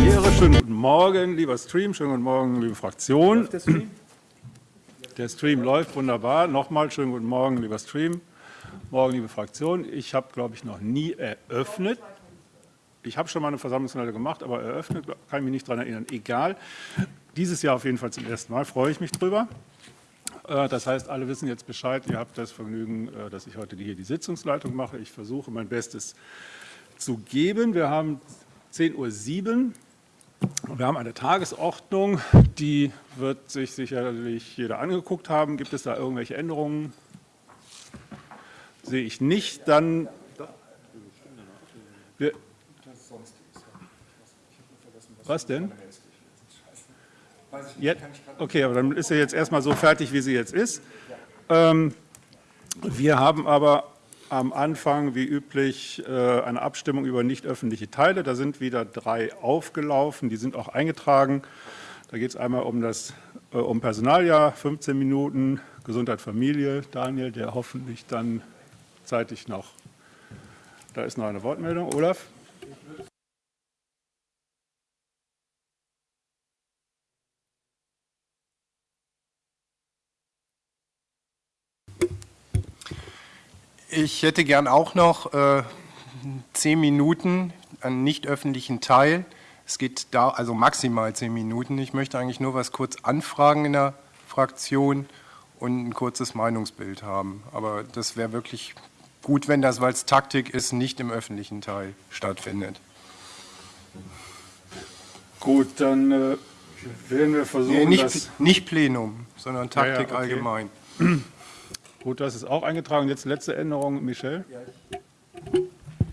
Premiere. Schönen guten Morgen, lieber Stream, schönen guten Morgen, liebe Fraktion. Der Stream? der Stream läuft wunderbar. Nochmal schönen guten Morgen, lieber Stream. Morgen, liebe Fraktion. Ich habe, glaube ich, noch nie eröffnet. Ich habe schon mal eine Versammlungsleiter gemacht, aber eröffnet kann ich mich nicht daran erinnern. Egal. Dieses Jahr auf jeden Fall zum ersten Mal, freue ich mich drüber. Äh, das heißt, alle wissen jetzt Bescheid. Ihr habt das Vergnügen, äh, dass ich heute hier die Sitzungsleitung mache. Ich versuche mein Bestes zu geben. Wir haben 10.07 Uhr. Wir haben eine Tagesordnung, die wird sich sicherlich jeder angeguckt haben. Gibt es da irgendwelche Änderungen? Sehe ich nicht. Dann wir, was denn? Jetzt, okay, aber dann ist sie jetzt erstmal so fertig, wie sie jetzt ist. Ähm, wir haben aber am Anfang, wie üblich, äh, eine Abstimmung über nicht öffentliche Teile. Da sind wieder drei aufgelaufen, die sind auch eingetragen. Da geht es einmal um das äh, um Personaljahr, 15 Minuten, Gesundheit, Familie. Daniel, der hoffentlich dann zeitig noch, da ist noch eine Wortmeldung. Olaf? Ich hätte gern auch noch äh, zehn Minuten einen nicht öffentlichen Teil. Es geht da also maximal zehn Minuten. Ich möchte eigentlich nur was kurz anfragen in der Fraktion und ein kurzes Meinungsbild haben. Aber das wäre wirklich gut, wenn das, weil es Taktik ist, nicht im öffentlichen Teil stattfindet. Gut, dann äh, werden wir versuchen, nee, nicht, nicht Plenum, sondern Taktik ja, ja, okay. allgemein. Gut, das ist auch eingetragen. Jetzt letzte Änderung, Michel.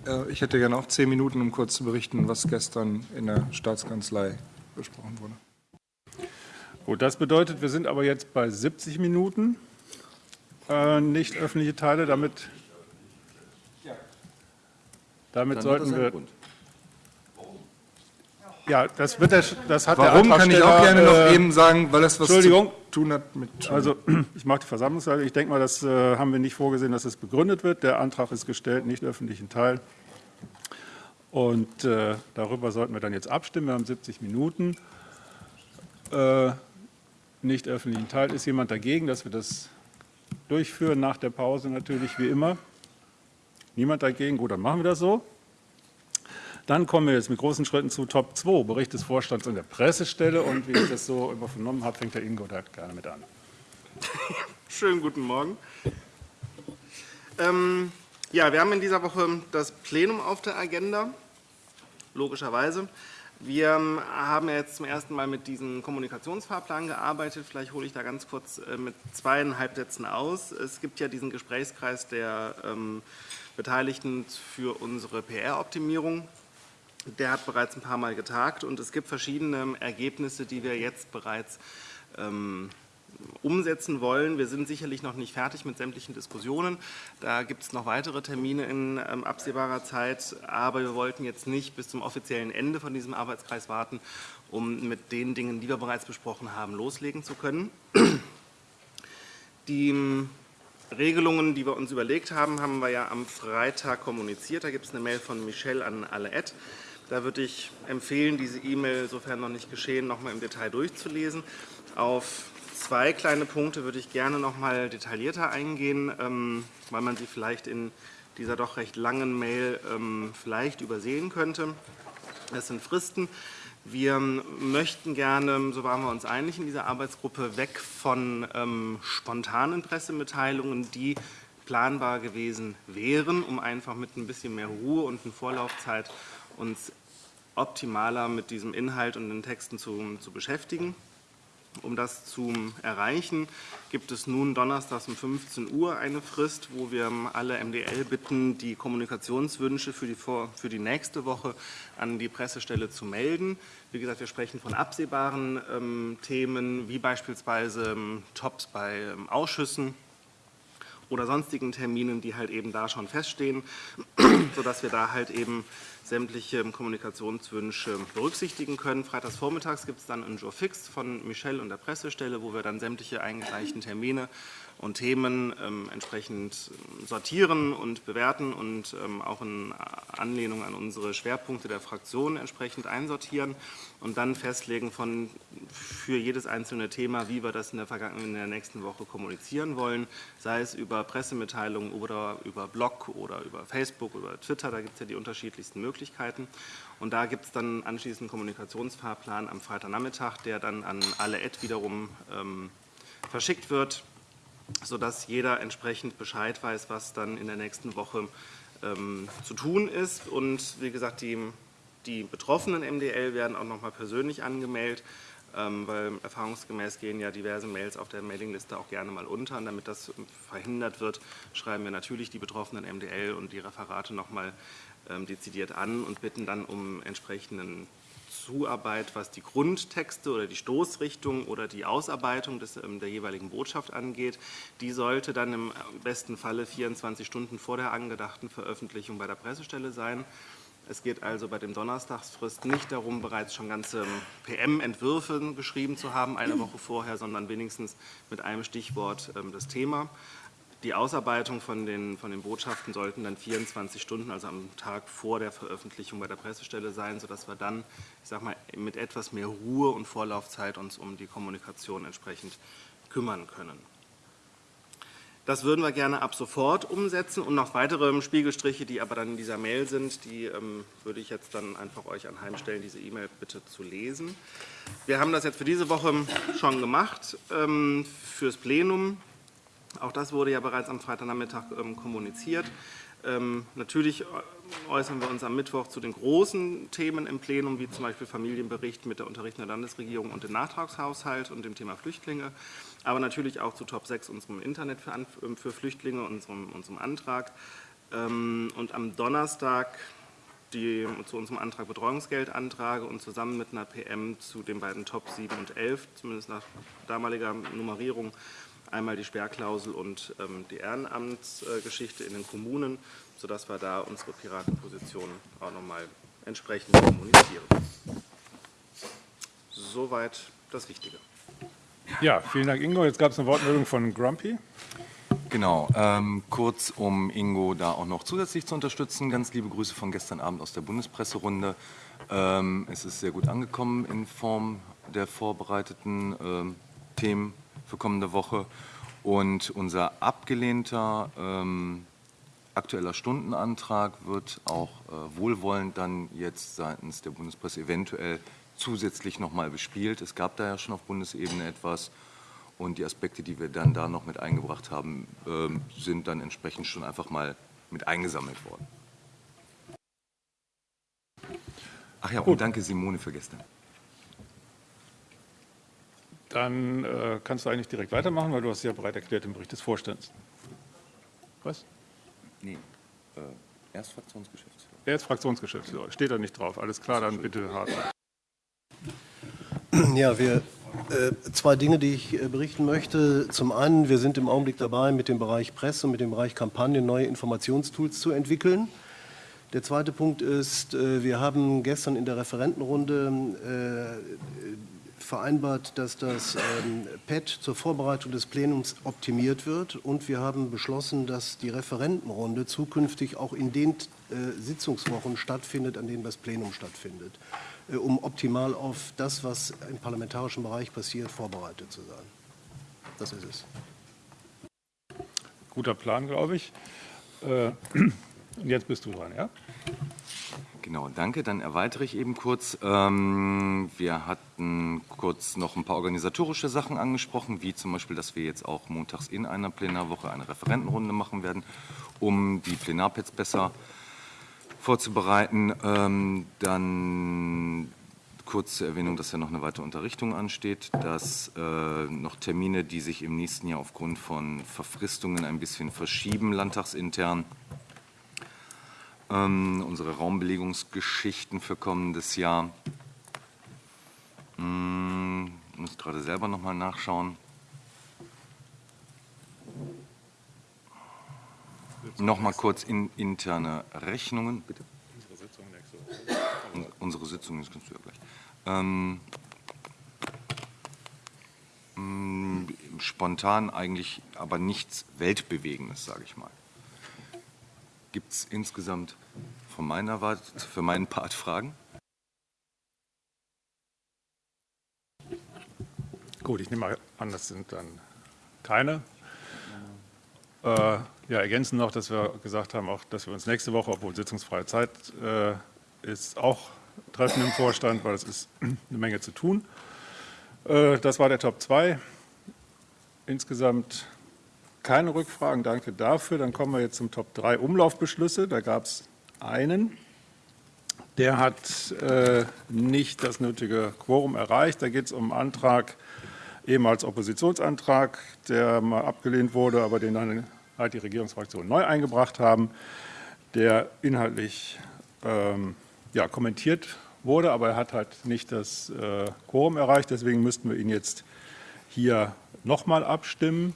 Äh, ich hätte gerne auch zehn Minuten, um kurz zu berichten, was gestern in der Staatskanzlei besprochen wurde. Gut, das bedeutet, wir sind aber jetzt bei 70 Minuten. Äh, nicht öffentliche Teile, damit, damit sollten wir... Grund. Ja, das, wird der, das hat Warum der kann ich auch gerne noch äh, eben sagen, weil das was Entschuldigung. zu tun hat mit... Also, ich mache die Versammlungsleitung. Ich denke mal, das äh, haben wir nicht vorgesehen, dass es begründet wird. Der Antrag ist gestellt, nicht öffentlichen Teil. Und äh, darüber sollten wir dann jetzt abstimmen. Wir haben 70 Minuten. Äh, nicht öffentlichen Teil. Ist jemand dagegen, dass wir das durchführen? Nach der Pause natürlich, wie immer. Niemand dagegen? Gut, dann machen wir das so. Dann kommen wir jetzt mit großen Schritten zu Top 2, Bericht des Vorstands und der Pressestelle. Und wie ich das so übernommen habe, fängt der Ingo da gerne mit an. Schönen guten Morgen. Ähm, ja, wir haben in dieser Woche das Plenum auf der Agenda, logischerweise. Wir haben jetzt zum ersten Mal mit diesem Kommunikationsfahrplan gearbeitet. Vielleicht hole ich da ganz kurz äh, mit zweieinhalb Sätzen aus. Es gibt ja diesen Gesprächskreis der ähm, Beteiligten für unsere PR-Optimierung. Der hat bereits ein paar Mal getagt und es gibt verschiedene Ergebnisse, die wir jetzt bereits ähm, umsetzen wollen. Wir sind sicherlich noch nicht fertig mit sämtlichen Diskussionen. Da gibt es noch weitere Termine in ähm, absehbarer Zeit. Aber wir wollten jetzt nicht bis zum offiziellen Ende von diesem Arbeitskreis warten, um mit den Dingen, die wir bereits besprochen haben, loslegen zu können. Die ähm, Regelungen, die wir uns überlegt haben, haben wir ja am Freitag kommuniziert. Da gibt es eine Mail von Michelle an alle Ad. Da würde ich empfehlen, diese E-Mail, sofern noch nicht geschehen, noch mal im Detail durchzulesen. Auf zwei kleine Punkte würde ich gerne noch mal detaillierter eingehen, ähm, weil man sie vielleicht in dieser doch recht langen Mail ähm, vielleicht übersehen könnte. Das sind Fristen. Wir möchten gerne, so waren wir uns einig in dieser Arbeitsgruppe, weg von ähm, spontanen Pressemitteilungen, die planbar gewesen wären, um einfach mit ein bisschen mehr Ruhe und eine Vorlaufzeit uns optimaler mit diesem Inhalt und den Texten zu, zu beschäftigen. Um das zu erreichen, gibt es nun donnerstags um 15 Uhr eine Frist, wo wir alle MDL bitten, die Kommunikationswünsche für die, für die nächste Woche an die Pressestelle zu melden. Wie gesagt, wir sprechen von absehbaren ähm, Themen, wie beispielsweise ähm, Tops bei ähm, Ausschüssen oder sonstigen Terminen, die halt eben da schon feststehen, sodass wir da halt eben sämtliche Kommunikationswünsche berücksichtigen können. Freitags vormittags gibt es dann ein Jour fix von Michelle und der Pressestelle, wo wir dann sämtliche eingereichten Termine und Themen ähm, entsprechend sortieren und bewerten und ähm, auch in Anlehnung an unsere Schwerpunkte der Fraktion entsprechend einsortieren und dann festlegen von für jedes einzelne Thema, wie wir das in der, in der nächsten Woche kommunizieren wollen, sei es über Pressemitteilungen oder über Blog oder über Facebook oder Twitter, da gibt es ja die unterschiedlichsten Möglichkeiten. Und da gibt es dann anschließend einen Kommunikationsfahrplan am Freitagnachmittag, der dann an alle Ad wiederum ähm, verschickt wird sodass jeder entsprechend Bescheid weiß, was dann in der nächsten Woche ähm, zu tun ist. Und wie gesagt, die, die betroffenen MDL werden auch nochmal persönlich angemeldet, ähm, weil erfahrungsgemäß gehen ja diverse Mails auf der Mailingliste auch gerne mal unter. Und damit das verhindert wird, schreiben wir natürlich die betroffenen MDL und die Referate nochmal dezidiert an und bitten dann um entsprechenden Zuarbeit, was die Grundtexte oder die Stoßrichtung oder die Ausarbeitung des, ähm, der jeweiligen Botschaft angeht. Die sollte dann im besten Falle 24 Stunden vor der angedachten Veröffentlichung bei der Pressestelle sein. Es geht also bei dem Donnerstagsfrist nicht darum, bereits schon ganze PM-Entwürfe geschrieben zu haben, eine Woche vorher, sondern wenigstens mit einem Stichwort ähm, das Thema. Die Ausarbeitung von den, von den Botschaften sollten dann 24 Stunden, also am Tag vor der Veröffentlichung bei der Pressestelle sein, sodass wir dann, ich sag mal, mit etwas mehr Ruhe und Vorlaufzeit uns um die Kommunikation entsprechend kümmern können. Das würden wir gerne ab sofort umsetzen und noch weitere Spiegelstriche, die aber dann in dieser Mail sind, die ähm, würde ich jetzt dann einfach euch anheimstellen, diese E-Mail bitte zu lesen. Wir haben das jetzt für diese Woche schon gemacht, ähm, fürs Plenum. Auch das wurde ja bereits am Freitagnachmittag ähm, kommuniziert. Ähm, natürlich äußern wir uns am Mittwoch zu den großen Themen im Plenum, wie zum Beispiel Familienbericht mit der unterrichtenden Landesregierung und dem Nachtragshaushalt und dem Thema Flüchtlinge, aber natürlich auch zu Top 6 unserem Internet für, ähm, für Flüchtlinge, unserem, unserem Antrag. Und am Donnerstag die, zu unserem Antrag Betreuungsgeld antrage und zusammen mit einer PM zu den beiden Top 7 und 11, zumindest nach damaliger Nummerierung, einmal die Sperrklausel und ähm, die Ehrenamtsgeschichte in den Kommunen, sodass wir da unsere Piratenposition auch nochmal entsprechend kommunizieren. Soweit das Wichtige. Ja, vielen Dank, Ingo. Jetzt gab es eine Wortmeldung von Grumpy. Genau, ähm, kurz um Ingo da auch noch zusätzlich zu unterstützen. Ganz liebe Grüße von gestern Abend aus der Bundespresserunde. Ähm, es ist sehr gut angekommen in Form der vorbereiteten ähm, Themen für kommende Woche. Und unser abgelehnter ähm, aktueller Stundenantrag wird auch äh, wohlwollend dann jetzt seitens der Bundespresse eventuell zusätzlich nochmal bespielt. Es gab da ja schon auf Bundesebene etwas und die Aspekte, die wir dann da noch mit eingebracht haben, äh, sind dann entsprechend schon einfach mal mit eingesammelt worden. Ach ja, und danke Simone für gestern. Dann äh, kannst du eigentlich direkt weitermachen, weil du hast ja bereit erklärt im Bericht des Vorstands. Was? Nee, äh, er ist Fraktionsgeschäftsführer. Er ist Fraktionsgeschäftsführer. Steht da nicht drauf. Alles klar, dann bitte hart. Ja, wir, äh, zwei Dinge, die ich äh, berichten möchte. Zum einen, wir sind im Augenblick dabei, mit dem Bereich Presse und mit dem Bereich Kampagne neue Informationstools zu entwickeln. Der zweite Punkt ist, äh, wir haben gestern in der Referentenrunde äh, vereinbart, dass das ähm, PET zur Vorbereitung des Plenums optimiert wird und wir haben beschlossen, dass die Referentenrunde zukünftig auch in den äh, Sitzungswochen stattfindet, an denen das Plenum stattfindet, äh, um optimal auf das, was im parlamentarischen Bereich passiert, vorbereitet zu sein. Das ist es. Guter Plan, glaube ich. Äh, und jetzt bist du dran, ja? Genau, danke. Dann erweitere ich eben kurz. Ähm, wir hatten kurz noch ein paar organisatorische Sachen angesprochen, wie zum Beispiel, dass wir jetzt auch montags in einer Plenarwoche eine Referentenrunde machen werden, um die Plenarpads besser vorzubereiten. Ähm, dann kurz zur Erwähnung, dass ja noch eine weitere Unterrichtung ansteht, dass äh, noch Termine, die sich im nächsten Jahr aufgrund von Verfristungen ein bisschen verschieben, landtagsintern, ähm, unsere Raumbelegungsgeschichten für kommendes Jahr. Hm, muss gerade selber noch mal nachschauen. Noch mal kurz in interne Rechnungen, bitte. Unsere Sitzung das kannst du ja gleich. Ähm, mh, spontan eigentlich aber nichts Weltbewegendes, sage ich mal. Gibt es insgesamt von meiner Warte, für meinen Part Fragen? Gut, ich nehme mal an, das sind dann keine. Äh, ja, ergänzen noch, dass wir gesagt haben, auch, dass wir uns nächste Woche, obwohl sitzungsfreie Zeit äh, ist, auch treffen im Vorstand, weil es ist eine Menge zu tun. Äh, das war der Top 2. Insgesamt keine Rückfragen, danke dafür. Dann kommen wir jetzt zum Top 3 Umlaufbeschlüsse. Da gab es einen. Der hat äh, nicht das nötige Quorum erreicht. Da geht es um einen Antrag, ehemals Oppositionsantrag, der mal abgelehnt wurde, aber den dann halt die Regierungsfraktionen neu eingebracht haben, der inhaltlich ähm, ja, kommentiert wurde, aber er hat halt nicht das äh, Quorum erreicht. Deswegen müssten wir ihn jetzt hier nochmal abstimmen.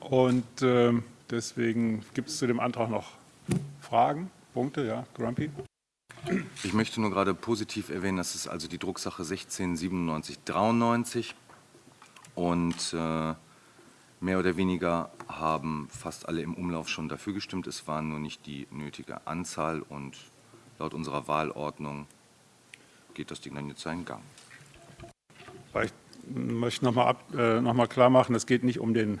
Und äh, deswegen gibt es zu dem Antrag noch Fragen, Punkte, ja, Grumpy? Ich möchte nur gerade positiv erwähnen, das ist also die Drucksache 169793 und äh, mehr oder weniger haben fast alle im Umlauf schon dafür gestimmt. Es war nur nicht die nötige Anzahl und laut unserer Wahlordnung geht das Ding dann jetzt seinen Gang. Ich möchte noch mal, äh, noch mal klar machen, es geht nicht um den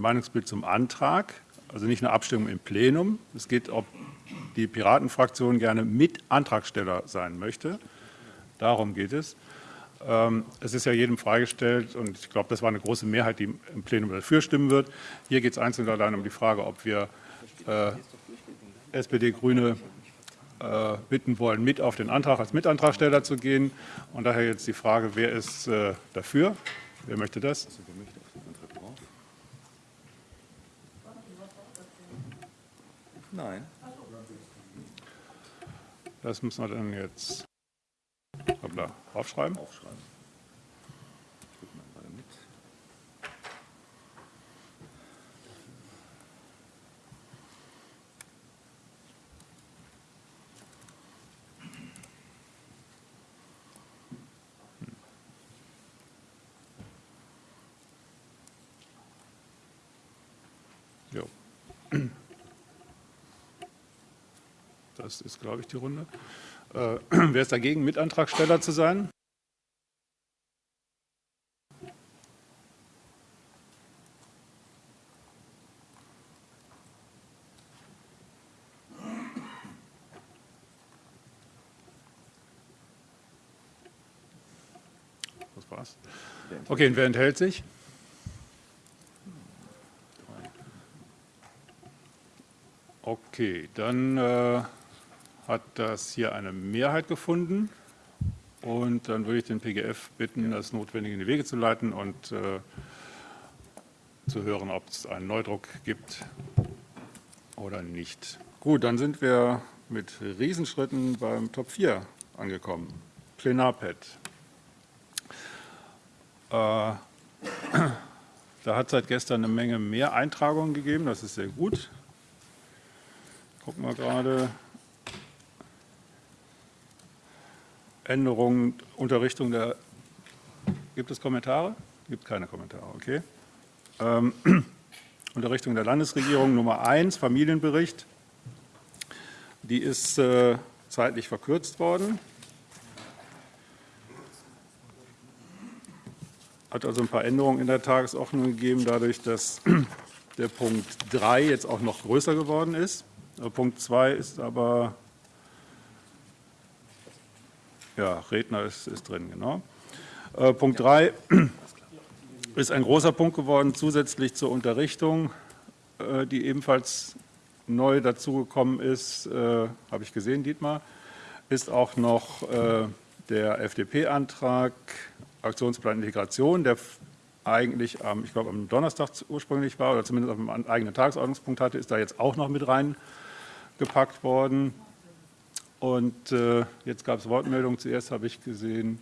Meinungsbild zum Antrag, also nicht eine Abstimmung im Plenum. Es geht, ob die Piratenfraktion gerne Mitantragsteller sein möchte. Darum geht es. Ähm, es ist ja jedem freigestellt und ich glaube, das war eine große Mehrheit, die im Plenum dafür stimmen wird. Hier geht es einzeln allein um die Frage, ob wir äh, SPD, Grüne äh, bitten wollen, mit auf den Antrag als Mitantragsteller zu gehen. Und daher jetzt die Frage, wer ist äh, dafür? Wer möchte das? Nein. Das müssen wir dann jetzt hoppla, aufschreiben. Aufschreiben. Ich gucke mal gerade mit. Jo. Das ist, glaube ich, die Runde. Äh, wer ist dagegen, Mitantragsteller zu sein? Das war's. Okay, und wer enthält sich? Okay, dann äh, hat das hier eine Mehrheit gefunden. Und dann würde ich den PGF bitten, das Notwendige in die Wege zu leiten und äh, zu hören, ob es einen Neudruck gibt oder nicht. Gut, dann sind wir mit Riesenschritten beim Top 4 angekommen. Plenarpad. Äh, da hat es seit gestern eine Menge mehr Eintragungen gegeben, das ist sehr gut. Gucken wir gerade. Änderungen, Unterrichtung der. Gibt es Kommentare? Gibt keine Kommentare, okay. Ähm, Unterrichtung der Landesregierung Nummer 1, Familienbericht. Die ist äh, zeitlich verkürzt worden. Hat also ein paar Änderungen in der Tagesordnung gegeben, dadurch, dass der Punkt 3 jetzt auch noch größer geworden ist. Punkt 2 ist aber, ja, Redner ist, ist drin, genau. Äh, Punkt 3 ist ein großer Punkt geworden, zusätzlich zur Unterrichtung, äh, die ebenfalls neu dazugekommen ist, äh, habe ich gesehen, Dietmar, ist auch noch äh, der FDP-Antrag Aktionsplan Integration, der eigentlich am, ich glaube, am Donnerstag ursprünglich war oder zumindest auf einem eigenen Tagesordnungspunkt hatte, ist da jetzt auch noch mit reingepackt worden. Und äh, jetzt gab es Wortmeldungen. Zuerst habe ich gesehen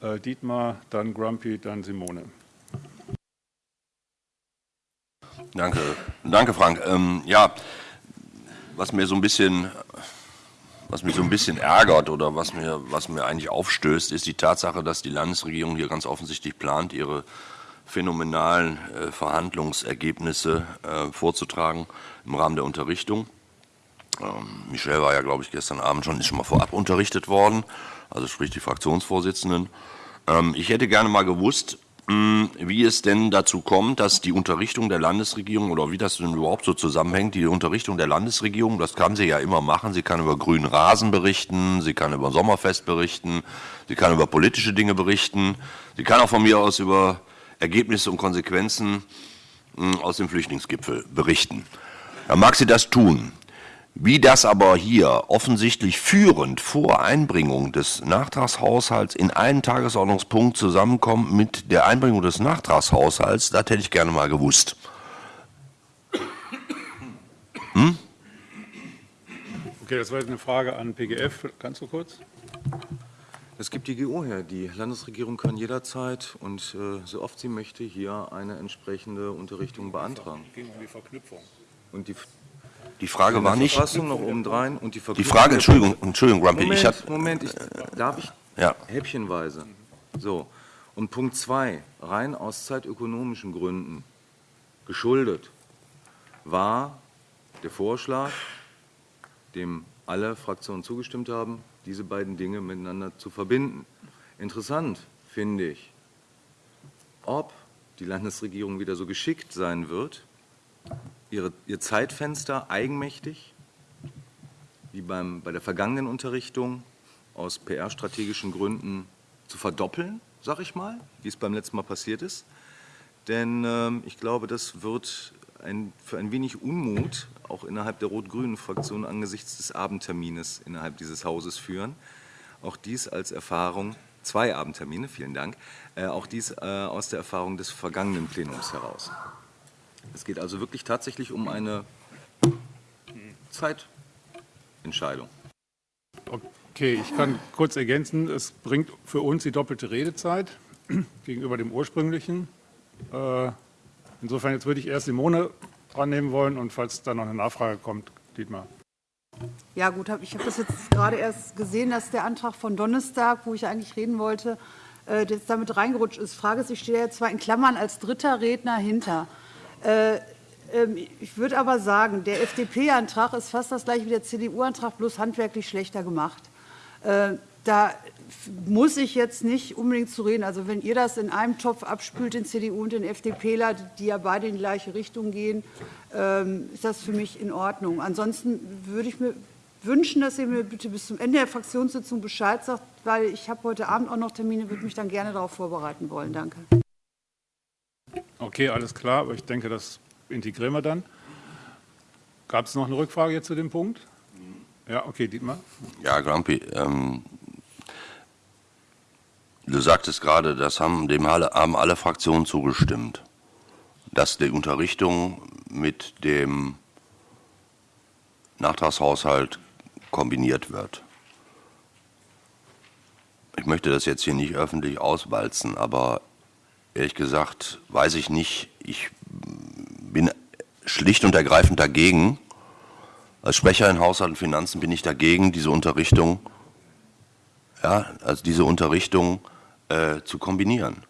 äh, Dietmar, dann Grumpy, dann Simone. Danke, danke Frank. Ähm, ja, was mir so ein bisschen was mich so ein bisschen ärgert oder was mir, was mir eigentlich aufstößt, ist die Tatsache, dass die Landesregierung hier ganz offensichtlich plant, ihre phänomenalen äh, Verhandlungsergebnisse äh, vorzutragen im Rahmen der Unterrichtung. Ähm, Michel war ja, glaube ich, gestern Abend schon, ist schon mal vorab unterrichtet worden, also sprich die Fraktionsvorsitzenden. Ähm, ich hätte gerne mal gewusst, hm, wie es denn dazu kommt, dass die Unterrichtung der Landesregierung oder wie das denn überhaupt so zusammenhängt, die Unterrichtung der Landesregierung, das kann sie ja immer machen. Sie kann über grünen Rasen berichten, sie kann über Sommerfest berichten, sie kann über politische Dinge berichten, sie kann auch von mir aus über Ergebnisse und Konsequenzen hm, aus dem Flüchtlingsgipfel berichten. Dann mag sie das tun. Wie das aber hier offensichtlich führend vor Einbringung des Nachtragshaushalts in einen Tagesordnungspunkt zusammenkommt mit der Einbringung des Nachtragshaushalts, das hätte ich gerne mal gewusst. Hm? Okay, das war jetzt eine Frage an PGF. Kannst du kurz? Es gibt die GO her. Die Landesregierung kann jederzeit und äh, so oft sie möchte hier eine entsprechende Unterrichtung beantragen. Es ging um die Verknüpfung. Und die die Frage war nicht. Verfassung noch obendrein und die, die Frage, Entschuldigung, Entschuldigung, Grumpy. Moment, ich hab, Moment, ich, darf ich? Ja. Häppchenweise. So. Und Punkt 2, rein aus zeitökonomischen Gründen geschuldet, war der Vorschlag, dem alle Fraktionen zugestimmt haben, diese beiden Dinge miteinander zu verbinden. Interessant finde ich, ob die Landesregierung wieder so geschickt sein wird, ihre, ihr Zeitfenster eigenmächtig, wie beim, bei der vergangenen Unterrichtung, aus PR-strategischen Gründen zu verdoppeln, sag ich mal, wie es beim letzten Mal passiert ist. Denn ähm, ich glaube, das wird ein, für ein wenig Unmut auch innerhalb der rot-grünen Fraktion angesichts des Abendtermines innerhalb dieses Hauses führen. Auch dies als Erfahrung, zwei Abendtermine, vielen Dank, äh, auch dies äh, aus der Erfahrung des vergangenen Plenums heraus. Es geht also wirklich tatsächlich um eine Zeitentscheidung. Okay, ich kann kurz ergänzen, es bringt für uns die doppelte Redezeit gegenüber dem ursprünglichen. Äh, insofern jetzt würde ich erst Simone dran nehmen wollen und falls da noch eine Nachfrage kommt, Dietmar. Ja gut, ich habe das jetzt gerade erst gesehen, dass der Antrag von Donnerstag, wo ich eigentlich reden wollte, äh, jetzt damit reingerutscht ist. Frage ist, ich stehe ja zwar in Klammern als dritter Redner hinter. Äh, ähm, ich würde aber sagen, der FDP-Antrag ist fast das gleiche wie der CDU-Antrag, bloß handwerklich schlechter gemacht. Äh, da muss ich jetzt nicht unbedingt zu reden. Also wenn ihr das in einem Topf abspült, den CDU und den FDPler, die ja beide in die gleiche Richtung gehen, ähm, ist das für mich in Ordnung. Ansonsten würde ich mir wünschen, dass ihr mir bitte bis zum Ende der Fraktionssitzung Bescheid sagt, weil ich habe heute Abend auch noch Termine, würde mich dann gerne darauf vorbereiten wollen. Danke. Okay, alles klar, aber ich denke, das integrieren wir dann. Gab es noch eine Rückfrage jetzt zu dem Punkt? Ja, okay, Dietmar. Ja, Grumpy, ähm, du sagtest gerade, das haben, dem haben alle Fraktionen zugestimmt, dass die Unterrichtung mit dem Nachtragshaushalt kombiniert wird. Ich möchte das jetzt hier nicht öffentlich auswalzen, aber ehrlich gesagt, weiß ich nicht. Ich bin schlicht und ergreifend dagegen. Als Sprecher in Haushalt und Finanzen bin ich dagegen, diese Unterrichtung, ja, also diese Unterrichtung äh, zu kombinieren.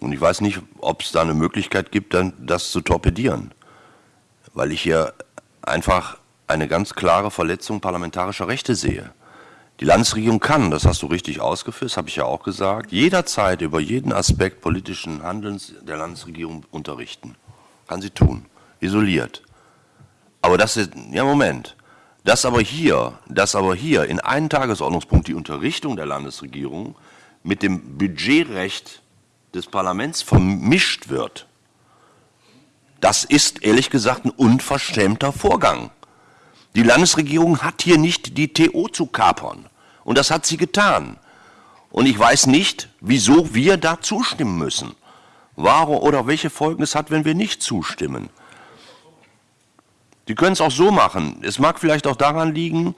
Und ich weiß nicht, ob es da eine Möglichkeit gibt, dann das zu torpedieren, weil ich hier einfach eine ganz klare Verletzung parlamentarischer Rechte sehe. Die Landesregierung kann, das hast du richtig ausgeführt, das habe ich ja auch gesagt, jederzeit über jeden Aspekt politischen Handelns der Landesregierung unterrichten. Kann sie tun, isoliert. Aber das ist, ja Moment, dass aber hier, dass aber hier in einen Tagesordnungspunkt die Unterrichtung der Landesregierung mit dem Budgetrecht des Parlaments vermischt wird, das ist ehrlich gesagt ein unverschämter Vorgang. Die Landesregierung hat hier nicht die TO zu kapern. Und das hat sie getan. Und ich weiß nicht, wieso wir da zustimmen müssen. Warum oder welche Folgen es hat, wenn wir nicht zustimmen. Sie können es auch so machen. Es mag vielleicht auch daran liegen,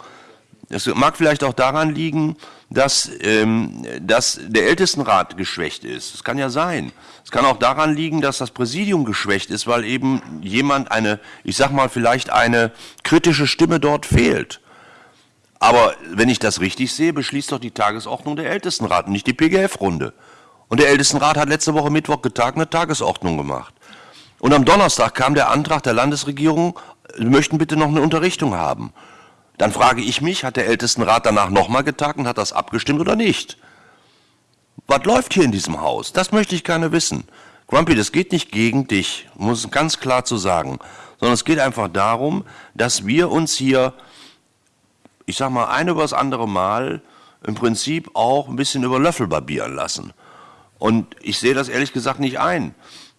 es mag vielleicht auch daran liegen, dass, ähm, dass der Ältestenrat geschwächt ist. Das kann ja sein. Es kann auch daran liegen, dass das Präsidium geschwächt ist, weil eben jemand eine, ich sag mal, vielleicht eine kritische Stimme dort fehlt. Aber wenn ich das richtig sehe, beschließt doch die Tagesordnung der Ältestenrat, nicht die PGF-Runde. Und der Ältestenrat hat letzte Woche Mittwoch getagt eine Tagesordnung gemacht. Und am Donnerstag kam der Antrag der Landesregierung, wir möchten bitte noch eine Unterrichtung haben. Dann frage ich mich, hat der Ältestenrat danach nochmal getagt und hat das abgestimmt oder nicht? Was läuft hier in diesem Haus? Das möchte ich gerne wissen. Grumpy, das geht nicht gegen dich, muss ganz klar zu sagen, sondern es geht einfach darum, dass wir uns hier, ich sag mal, ein über das andere Mal im Prinzip auch ein bisschen über Löffel barbieren lassen. Und ich sehe das ehrlich gesagt nicht ein.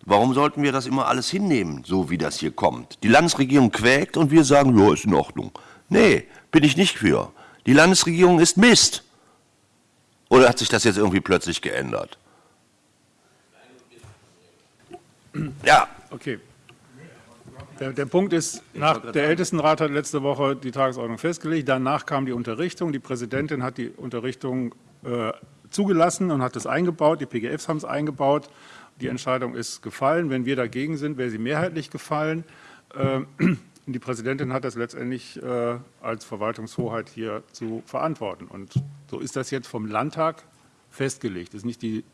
Warum sollten wir das immer alles hinnehmen, so wie das hier kommt? Die Landesregierung quäkt und wir sagen, ja, ist in Ordnung. Nee, bin ich nicht für. Die Landesregierung ist Mist. Oder hat sich das jetzt irgendwie plötzlich geändert? Ja. Okay. Der, der, Punkt ist, nach, der Ältestenrat hat letzte Woche die Tagesordnung festgelegt. Danach kam die Unterrichtung. Die Präsidentin hat die Unterrichtung äh, zugelassen und hat es eingebaut. Die PGFs haben es eingebaut. Die Entscheidung ist gefallen. Wenn wir dagegen sind, wäre sie mehrheitlich gefallen. Äh, die Präsidentin hat das letztendlich äh, als Verwaltungshoheit hier zu verantworten. Und so ist das jetzt vom Landtag festgelegt. Es ist nicht die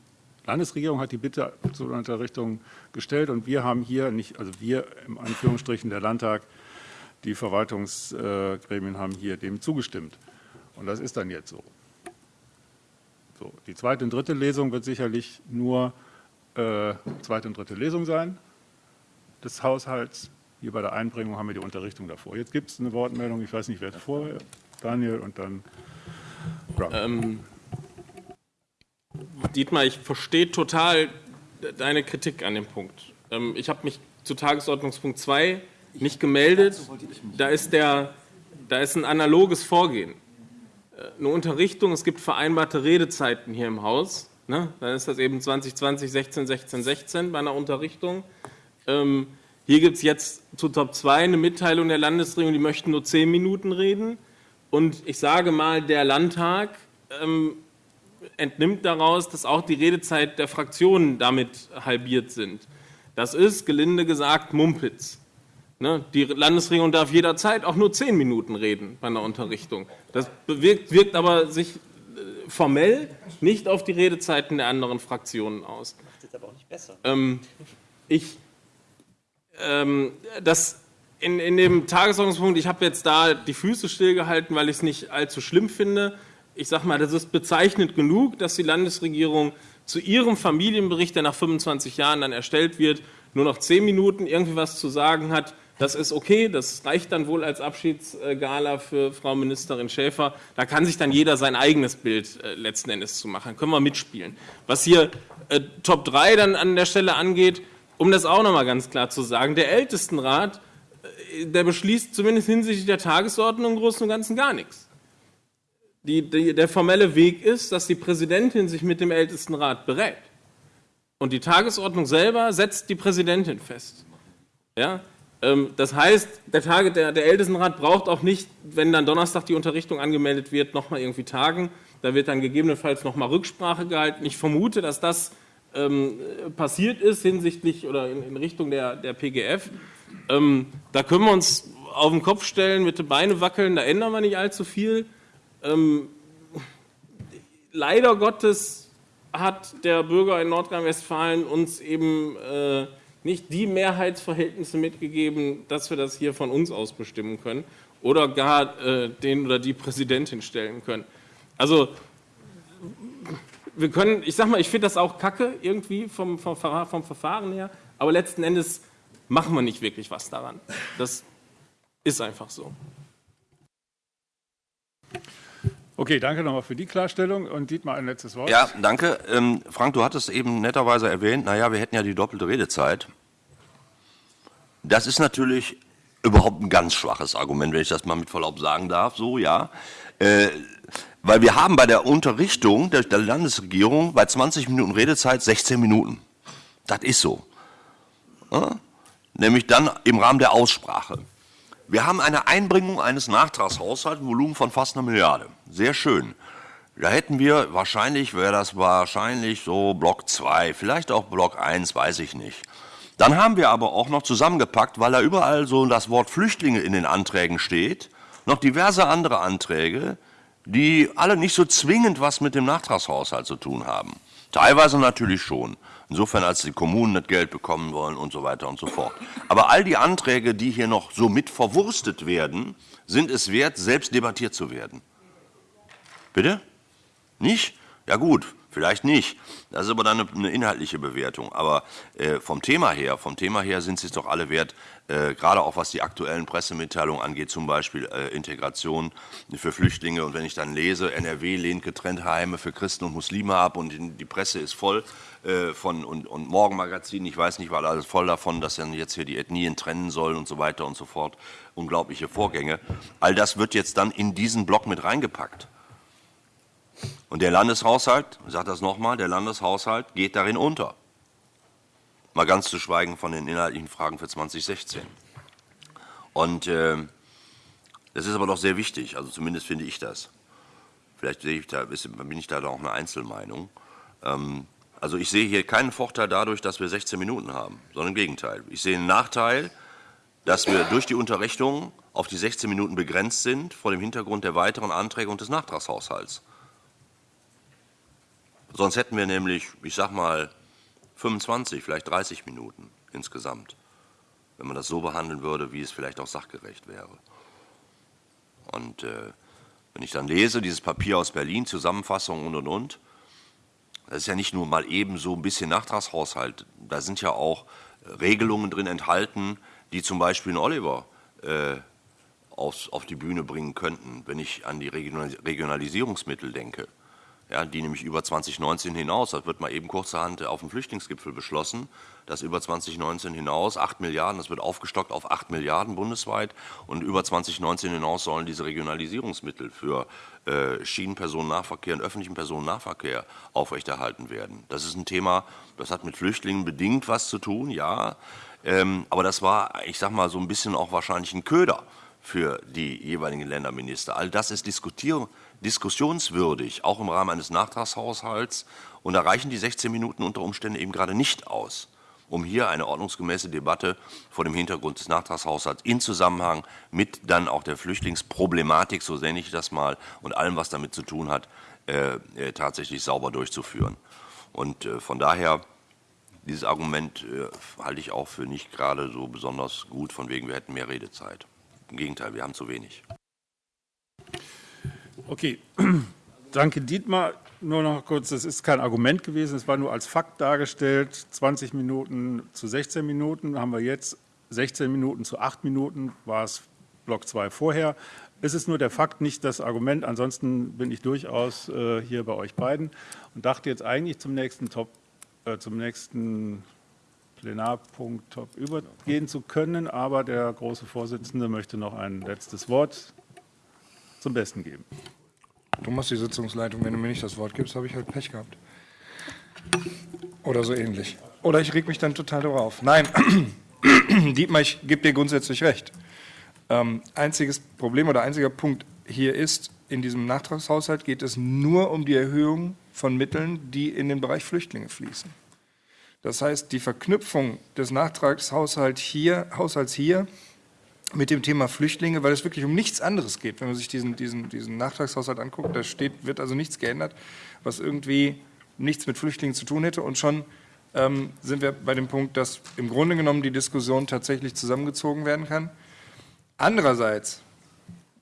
Landesregierung hat die Bitte zur Unterrichtung gestellt und wir haben hier nicht, also wir im Anführungsstrichen der Landtag, die Verwaltungsgremien haben hier dem zugestimmt. Und das ist dann jetzt so. so die zweite und dritte Lesung wird sicherlich nur äh, zweite und dritte Lesung sein des Haushalts. Hier bei der Einbringung haben wir die Unterrichtung davor. Jetzt gibt es eine Wortmeldung, ich weiß nicht, wer vorher, Daniel und dann ähm, Dietmar, ich verstehe total deine Kritik an dem Punkt. Ähm, ich habe mich zu Tagesordnungspunkt 2 nicht gemeldet. Da ist, der, da ist ein analoges Vorgehen. Äh, eine Unterrichtung, es gibt vereinbarte Redezeiten hier im Haus. Ne? Dann ist das eben 2020, 16, 16, 16 bei einer Unterrichtung. Ähm, hier gibt es jetzt zu Top 2 eine Mitteilung der Landesregierung, die möchten nur 10 Minuten reden. Und ich sage mal, der Landtag ähm, entnimmt daraus, dass auch die Redezeit der Fraktionen damit halbiert sind. Das ist, gelinde gesagt, Mumpitz. Ne? Die Landesregierung darf jederzeit auch nur 10 Minuten reden bei einer Unterrichtung. Das bewirkt, wirkt aber sich äh, formell nicht auf die Redezeiten der anderen Fraktionen aus. Das macht es aber auch nicht besser. Ähm, ich ähm, das in, in dem Tagesordnungspunkt, ich habe jetzt da die Füße stillgehalten, weil ich es nicht allzu schlimm finde. Ich sage mal, das ist bezeichnend genug, dass die Landesregierung zu ihrem Familienbericht, der nach 25 Jahren dann erstellt wird, nur noch zehn Minuten irgendwie was zu sagen hat. Das ist okay, das reicht dann wohl als Abschiedsgala für Frau Ministerin Schäfer. Da kann sich dann jeder sein eigenes Bild äh, letzten Endes zu machen. Können wir mitspielen. Was hier äh, Top 3 dann an der Stelle angeht, um das auch noch mal ganz klar zu sagen, der Ältestenrat, äh, der beschließt zumindest hinsichtlich der Tagesordnung im Großen und Ganzen gar nichts. Die, die, der formelle Weg ist, dass die Präsidentin sich mit dem Ältestenrat berät. Und die Tagesordnung selber setzt die Präsidentin fest. Ja? Ähm, das heißt, der, Tage, der, der Ältestenrat braucht auch nicht, wenn dann Donnerstag die Unterrichtung angemeldet wird, nochmal irgendwie tagen. Da wird dann gegebenenfalls nochmal Rücksprache gehalten. Ich vermute, dass das ähm, passiert ist hinsichtlich oder in, in Richtung der, der PGF. Ähm, da können wir uns auf den Kopf stellen, mit den Beinen wackeln, da ändern wir nicht allzu viel. Ähm, leider Gottes hat der Bürger in Nordrhein-Westfalen uns eben äh, nicht die Mehrheitsverhältnisse mitgegeben, dass wir das hier von uns aus bestimmen können oder gar äh, den oder die Präsidentin stellen können. Also wir können, ich sag mal, ich finde das auch kacke irgendwie vom, vom, vom Verfahren her, aber letzten Endes machen wir nicht wirklich was daran. Das ist einfach so. Okay, danke nochmal für die Klarstellung. Und Dietmar, ein letztes Wort. Ja, danke. Ähm, Frank, du hattest eben netterweise erwähnt, naja, wir hätten ja die doppelte Redezeit. Das ist natürlich überhaupt ein ganz schwaches Argument, wenn ich das mal mit Verlaub sagen darf. So, ja. Äh, weil wir haben bei der Unterrichtung der, der Landesregierung bei 20 Minuten Redezeit 16 Minuten. Das ist so. Ja? Nämlich dann im Rahmen der Aussprache. Wir haben eine Einbringung eines Nachtragshaushalts, Volumen von fast einer Milliarde. Sehr schön. Da hätten wir, wahrscheinlich wäre das wahrscheinlich so Block 2, vielleicht auch Block 1, weiß ich nicht. Dann haben wir aber auch noch zusammengepackt, weil da überall so das Wort Flüchtlinge in den Anträgen steht, noch diverse andere Anträge, die alle nicht so zwingend was mit dem Nachtragshaushalt zu tun haben. Teilweise natürlich schon. Insofern, als die Kommunen das Geld bekommen wollen und so weiter und so fort. Aber all die Anträge, die hier noch so mit verwurstet werden, sind es wert, selbst debattiert zu werden. Bitte? Nicht? Ja gut, vielleicht nicht. Das ist aber dann eine, inhaltliche Bewertung. Aber äh, vom Thema her, vom Thema her sind sie es doch alle wert, äh, gerade auch was die aktuellen Pressemitteilungen angeht, zum Beispiel äh, Integration für Flüchtlinge. Und wenn ich dann lese, NRW lehnt getrennte Heime für Christen und Muslime ab und die Presse ist voll äh, von und, und Morgenmagazin, ich weiß nicht, war alles voll davon, dass dann jetzt hier die Ethnien trennen sollen und so weiter und so fort. Unglaubliche Vorgänge. All das wird jetzt dann in diesen Block mit reingepackt. Und der Landeshaushalt, ich sage das nochmal, der Landeshaushalt geht darin unter. Mal ganz zu schweigen von den inhaltlichen Fragen für 2016. Und äh, das ist aber doch sehr wichtig, also zumindest finde ich das. Vielleicht ich da, bin ich da auch eine Einzelmeinung. Ähm, also ich sehe hier keinen Vorteil dadurch, dass wir 16 Minuten haben, sondern im Gegenteil. Ich sehe einen Nachteil, dass wir durch die Unterrichtung auf die 16 Minuten begrenzt sind vor dem Hintergrund der weiteren Anträge und des Nachtragshaushalts. Sonst hätten wir nämlich, ich sag mal, 25, vielleicht 30 Minuten insgesamt, wenn man das so behandeln würde, wie es vielleicht auch sachgerecht wäre. Und äh, wenn ich dann lese, dieses Papier aus Berlin, Zusammenfassung und und und, das ist ja nicht nur mal eben so ein bisschen Nachtragshaushalt, da sind ja auch Regelungen drin enthalten, die zum Beispiel einen Oliver äh, aufs, auf die Bühne bringen könnten, wenn ich an die Regionalisierungsmittel denke ja, die nämlich über 2019 hinaus, das wird mal eben kurzerhand auf dem Flüchtlingsgipfel beschlossen, dass über 2019 hinaus 8 Milliarden, das wird aufgestockt auf 8 Milliarden bundesweit und über 2019 hinaus sollen diese Regionalisierungsmittel für äh, Schienenpersonennahverkehr und öffentlichen Personennahverkehr aufrechterhalten werden. Das ist ein Thema, das hat mit Flüchtlingen bedingt was zu tun, ja, ähm, aber das war, ich sag mal, so ein bisschen auch wahrscheinlich ein Köder für die jeweiligen Länderminister. All das ist diskussionswürdig, auch im Rahmen eines Nachtragshaushalts. Und da reichen die 16 Minuten unter Umständen eben gerade nicht aus, um hier eine ordnungsgemäße Debatte vor dem Hintergrund des Nachtragshaushalts in Zusammenhang mit dann auch der Flüchtlingsproblematik, so nenne ich das mal, und allem, was damit zu tun hat, äh, äh, tatsächlich sauber durchzuführen. Und äh, von daher, dieses Argument äh, halte ich auch für nicht gerade so besonders gut, von wegen wir hätten mehr Redezeit. Im Gegenteil, wir haben zu wenig. Okay, danke Dietmar. Nur noch kurz, das ist kein Argument gewesen, es war nur als Fakt dargestellt. 20 Minuten zu 16 Minuten haben wir jetzt, 16 Minuten zu 8 Minuten war es Block 2 vorher. Es ist nur der Fakt, nicht das Argument. Ansonsten bin ich durchaus äh, hier bei euch beiden und dachte jetzt eigentlich zum nächsten Top, äh, zum nächsten Plenarpunkt Top übergehen zu können, aber der große Vorsitzende möchte noch ein letztes Wort zum Besten geben. Machst die Sitzungsleitung, wenn du mir nicht das Wort gibst, habe ich halt Pech gehabt. Oder so ähnlich. Oder ich reg mich dann total darauf. Nein, Dietmar, ich gebe dir grundsätzlich recht. Ähm, einziges Problem oder einziger Punkt hier ist, in diesem Nachtragshaushalt geht es nur um die Erhöhung von Mitteln, die in den Bereich Flüchtlinge fließen. Das heißt, die Verknüpfung des Nachtragshaushalts hier, Haushalts hier mit dem Thema Flüchtlinge, weil es wirklich um nichts anderes geht. Wenn man sich diesen, diesen, diesen Nachtragshaushalt anguckt, da steht, wird also nichts geändert, was irgendwie nichts mit Flüchtlingen zu tun hätte. Und schon ähm, sind wir bei dem Punkt, dass im Grunde genommen die Diskussion tatsächlich zusammengezogen werden kann. Andererseits,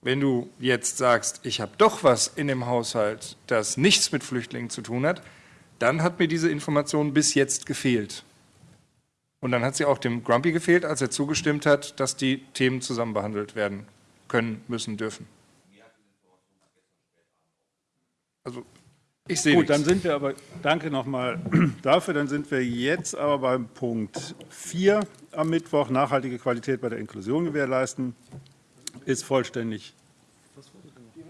wenn du jetzt sagst, ich habe doch was in dem Haushalt, das nichts mit Flüchtlingen zu tun hat, dann hat mir diese Information bis jetzt gefehlt. Und dann hat sie auch dem Grumpy gefehlt, als er zugestimmt hat, dass die Themen zusammen behandelt werden können, müssen, dürfen. Also ich sehe Gut, nichts. dann sind wir aber, danke nochmal dafür, dann sind wir jetzt aber beim Punkt 4 am Mittwoch, nachhaltige Qualität bei der Inklusion gewährleisten, ist vollständig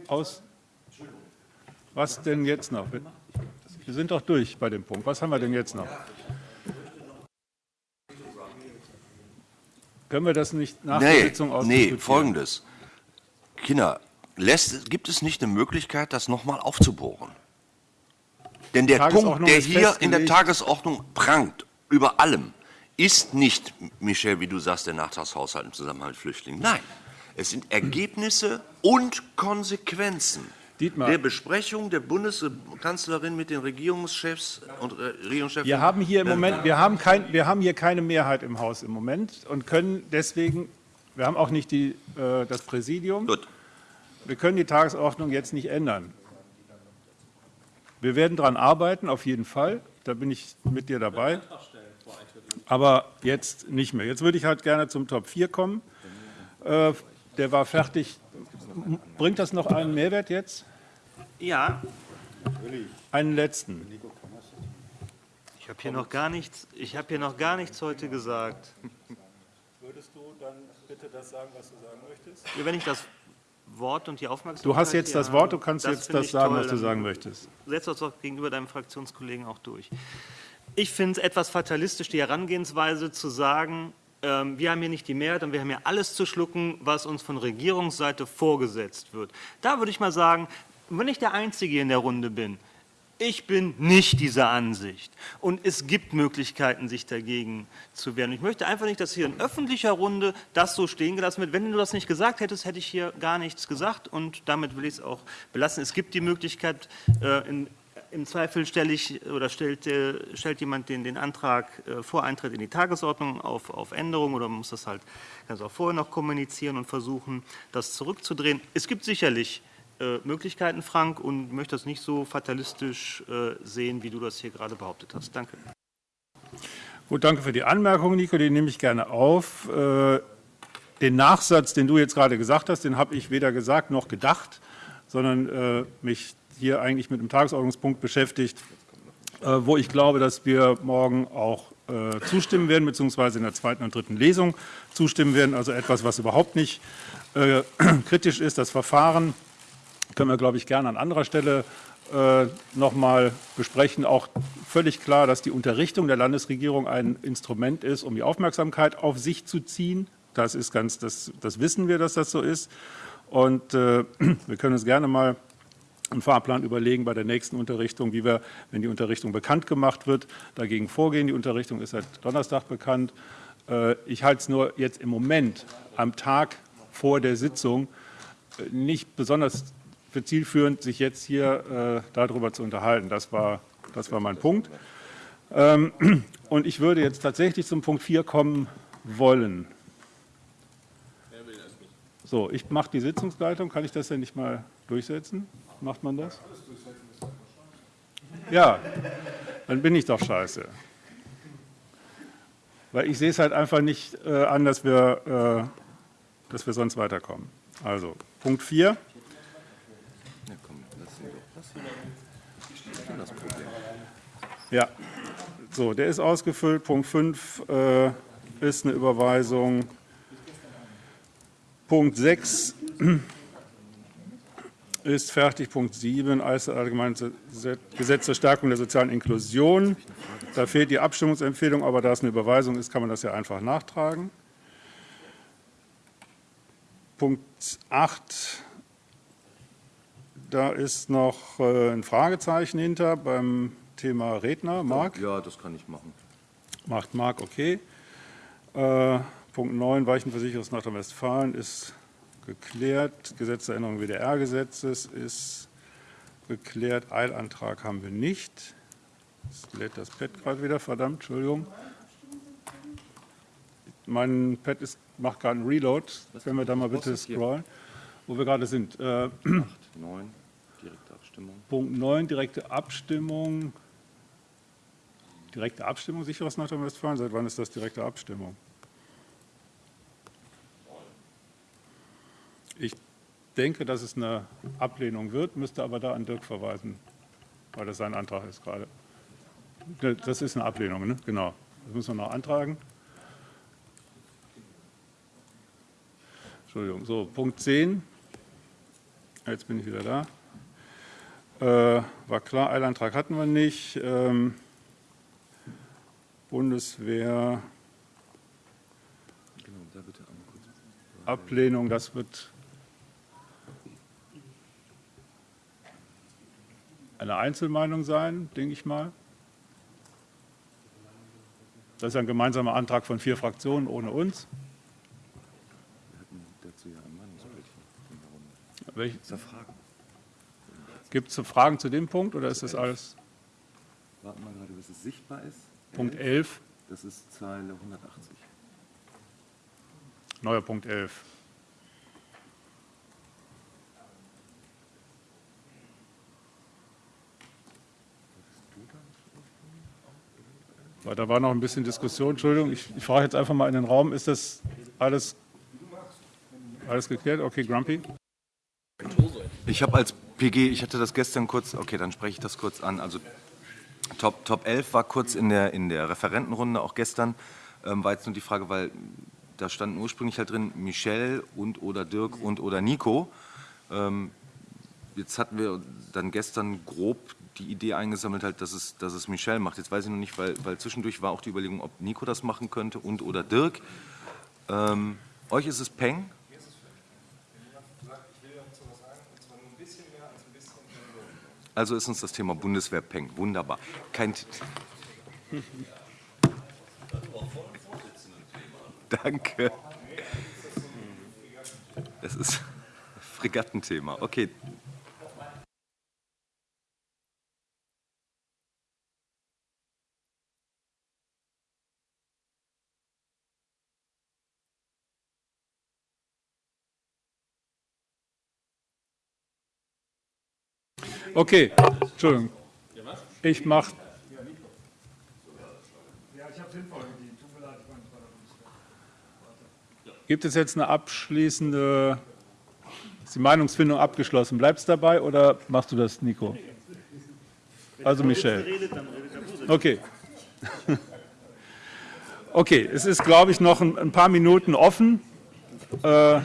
aus. Was denn jetzt noch? Wir sind doch durch bei dem Punkt. Was haben wir denn jetzt noch? Können wir das nicht nach nee, der Sitzung Nee, folgendes. Kinder, lässt, gibt es nicht eine Möglichkeit, das nochmal aufzubohren? Denn der Punkt, der hier in der festgelegt. Tagesordnung prangt, über allem, ist nicht, Michel, wie du sagst, der Nachtragshaushalt im Zusammenhang mit Flüchtlingen. Nein, es sind Ergebnisse und Konsequenzen Dietmar. der Besprechung der Bundeskanzlerin mit den Regierungschefs und äh, Regierungschefs. Wir haben hier im Moment, wir haben, kein, wir haben hier keine Mehrheit im Haus im Moment und können deswegen, wir haben auch nicht die, äh, das Präsidium, Gut. wir können die Tagesordnung jetzt nicht ändern. Wir werden daran arbeiten, auf jeden Fall, da bin ich mit dir dabei, aber jetzt nicht mehr. Jetzt würde ich halt gerne zum Top 4 kommen. Äh, der war fertig. Bringt das noch einen Mehrwert jetzt? Ja, Einen letzten. ich habe hier noch gar nichts, ich habe hier noch gar nichts heute gesagt. Würdest du dann bitte das sagen, was du sagen möchtest? Ja, Wenn ich das Wort und die Aufmerksamkeit Du hast jetzt das Wort, du kannst das jetzt das sagen, toll, was du sagen möchtest. Setz das doch gegenüber deinem Fraktionskollegen auch durch. Ich finde es etwas fatalistisch, die Herangehensweise zu sagen, wir haben hier nicht die Mehrheit und wir haben hier alles zu schlucken, was uns von Regierungsseite vorgesetzt wird. Da würde ich mal sagen, wenn ich der Einzige in der Runde bin, ich bin nicht dieser Ansicht. Und es gibt Möglichkeiten, sich dagegen zu wehren. Ich möchte einfach nicht, dass hier in öffentlicher Runde das so stehen gelassen wird. Wenn du das nicht gesagt hättest, hätte ich hier gar nichts gesagt. Und damit will ich es auch belassen. Es gibt die Möglichkeit, äh, in, im Zweifel stelle ich oder stellt, äh, stellt jemand den, den Antrag äh, vor Eintritt in die Tagesordnung auf, auf Änderung oder muss das halt ganz auch vorher noch kommunizieren und versuchen, das zurückzudrehen. Es gibt sicherlich äh, Möglichkeiten, Frank, und möchte das nicht so fatalistisch sehen, wie du das hier gerade behauptet hast. Danke. Gut, danke für die Anmerkung, Nico, die nehme ich gerne auf. Den Nachsatz, den du jetzt gerade gesagt hast, den habe ich weder gesagt noch gedacht, sondern äh, mich hier eigentlich mit einem Tagesordnungspunkt beschäftigt, äh, wo ich glaube, dass wir morgen auch äh, zustimmen werden, beziehungsweise in der zweiten und dritten Lesung zustimmen werden. Also etwas, was überhaupt nicht äh, kritisch ist. Das Verfahren können wir, glaube ich, gerne an anderer Stelle äh, noch mal besprechen. Auch völlig klar, dass die Unterrichtung der Landesregierung ein Instrument ist, um die Aufmerksamkeit auf sich zu ziehen. Das ist ganz, das, das wissen wir, dass das so ist. Und äh, wir können uns gerne mal einen Fahrplan überlegen bei der nächsten Unterrichtung, wie wir, wenn die Unterrichtung bekannt gemacht wird, dagegen vorgehen. Die Unterrichtung ist seit Donnerstag bekannt. Äh, Ich halte es nur jetzt im Moment am Tag vor der Sitzung äh, nicht besonders für zielführend, sich jetzt hier äh, darüber zu unterhalten. Das war, das war mein Punkt. Ähm, und ich würde jetzt tatsächlich zum Punkt 4 kommen wollen. So, ich mache die Sitzungsleitung. Kann ich das denn nicht mal durchsetzen? Macht man das? Ja, dann bin ich doch scheiße. Weil ich sehe es halt einfach nicht äh, an, dass wir, äh, dass wir sonst weiterkommen. Also, Punkt 4. Ja, so, der ist ausgefüllt. Punkt 5 äh, ist eine Überweisung. Punkt 6 ist fertig. Punkt 7, Allgemeines Gesetz zur Stärkung der sozialen Inklusion. Da fehlt die Abstimmungsempfehlung, aber da es eine Überweisung ist, kann man das ja einfach nachtragen. Punkt 8, da ist noch äh, ein Fragezeichen hinter beim Thema Redner. Marc? Ja, das kann ich machen. Macht Marc, okay. Äh, Punkt 9, Weichenversicherungs Nordrhein-Westfalen ist geklärt. Gesetz zur Änderung WDR-Gesetzes ist geklärt. Eilantrag haben wir nicht. Jetzt lädt das Pad gerade wieder, verdammt, Entschuldigung. Mein Pad ist, macht gerade einen Reload. Können wir da mal bitte scrollen, wo wir gerade sind. Äh, 8, 9, direkte Abstimmung. Punkt 9, direkte Abstimmung. Direkte Abstimmung, sicheres Nordrhein-Westfalen? Seit wann ist das direkte Abstimmung? Ich denke, dass es eine Ablehnung wird, müsste aber da an Dirk verweisen, weil das sein Antrag ist gerade. Das ist eine Ablehnung, ne? genau. Das müssen wir noch antragen. Entschuldigung, so, Punkt 10. Jetzt bin ich wieder da. Äh, war klar, Eilantrag hatten wir nicht. Ähm, Bundeswehr, Genau. Ablehnung, das wird eine Einzelmeinung sein, denke ich mal. Das ist ein gemeinsamer Antrag von vier Fraktionen ohne uns. Welche? Gibt es Fragen zu dem Punkt oder ist das alles? Warten wir gerade, bis es sichtbar ist. Punkt 11, Das ist Zeile 180. neuer Punkt 11. Weil Da war noch ein bisschen Diskussion. Entschuldigung, ich, ich frage jetzt einfach mal in den Raum. Ist das alles, alles geklärt? Okay, Grumpy. Ich habe als PG, ich hatte das gestern kurz, okay, dann spreche ich das kurz an. Also Top, Top 11 war kurz in der, in der Referentenrunde, auch gestern, ähm, war jetzt nur die Frage, weil da standen ursprünglich halt drin Michel und oder Dirk und oder Nico. Ähm, jetzt hatten wir dann gestern grob die Idee eingesammelt, halt, dass, es, dass es Michel macht. Jetzt weiß ich noch nicht, weil, weil zwischendurch war auch die Überlegung, ob Nico das machen könnte und oder Dirk. Ähm, euch ist es Peng? Also ist uns das Thema Bundeswehr Peng. Wunderbar. Kein Danke. Das ist Fregattenthema. Okay. Okay, Entschuldigung. Ich mache. Gibt es jetzt eine abschließende, ist die Meinungsfindung abgeschlossen? Bleibst du dabei oder machst du das, Nico? Also Michel. Okay. Okay, es ist, glaube ich, noch ein, paar Minuten offen. Äh,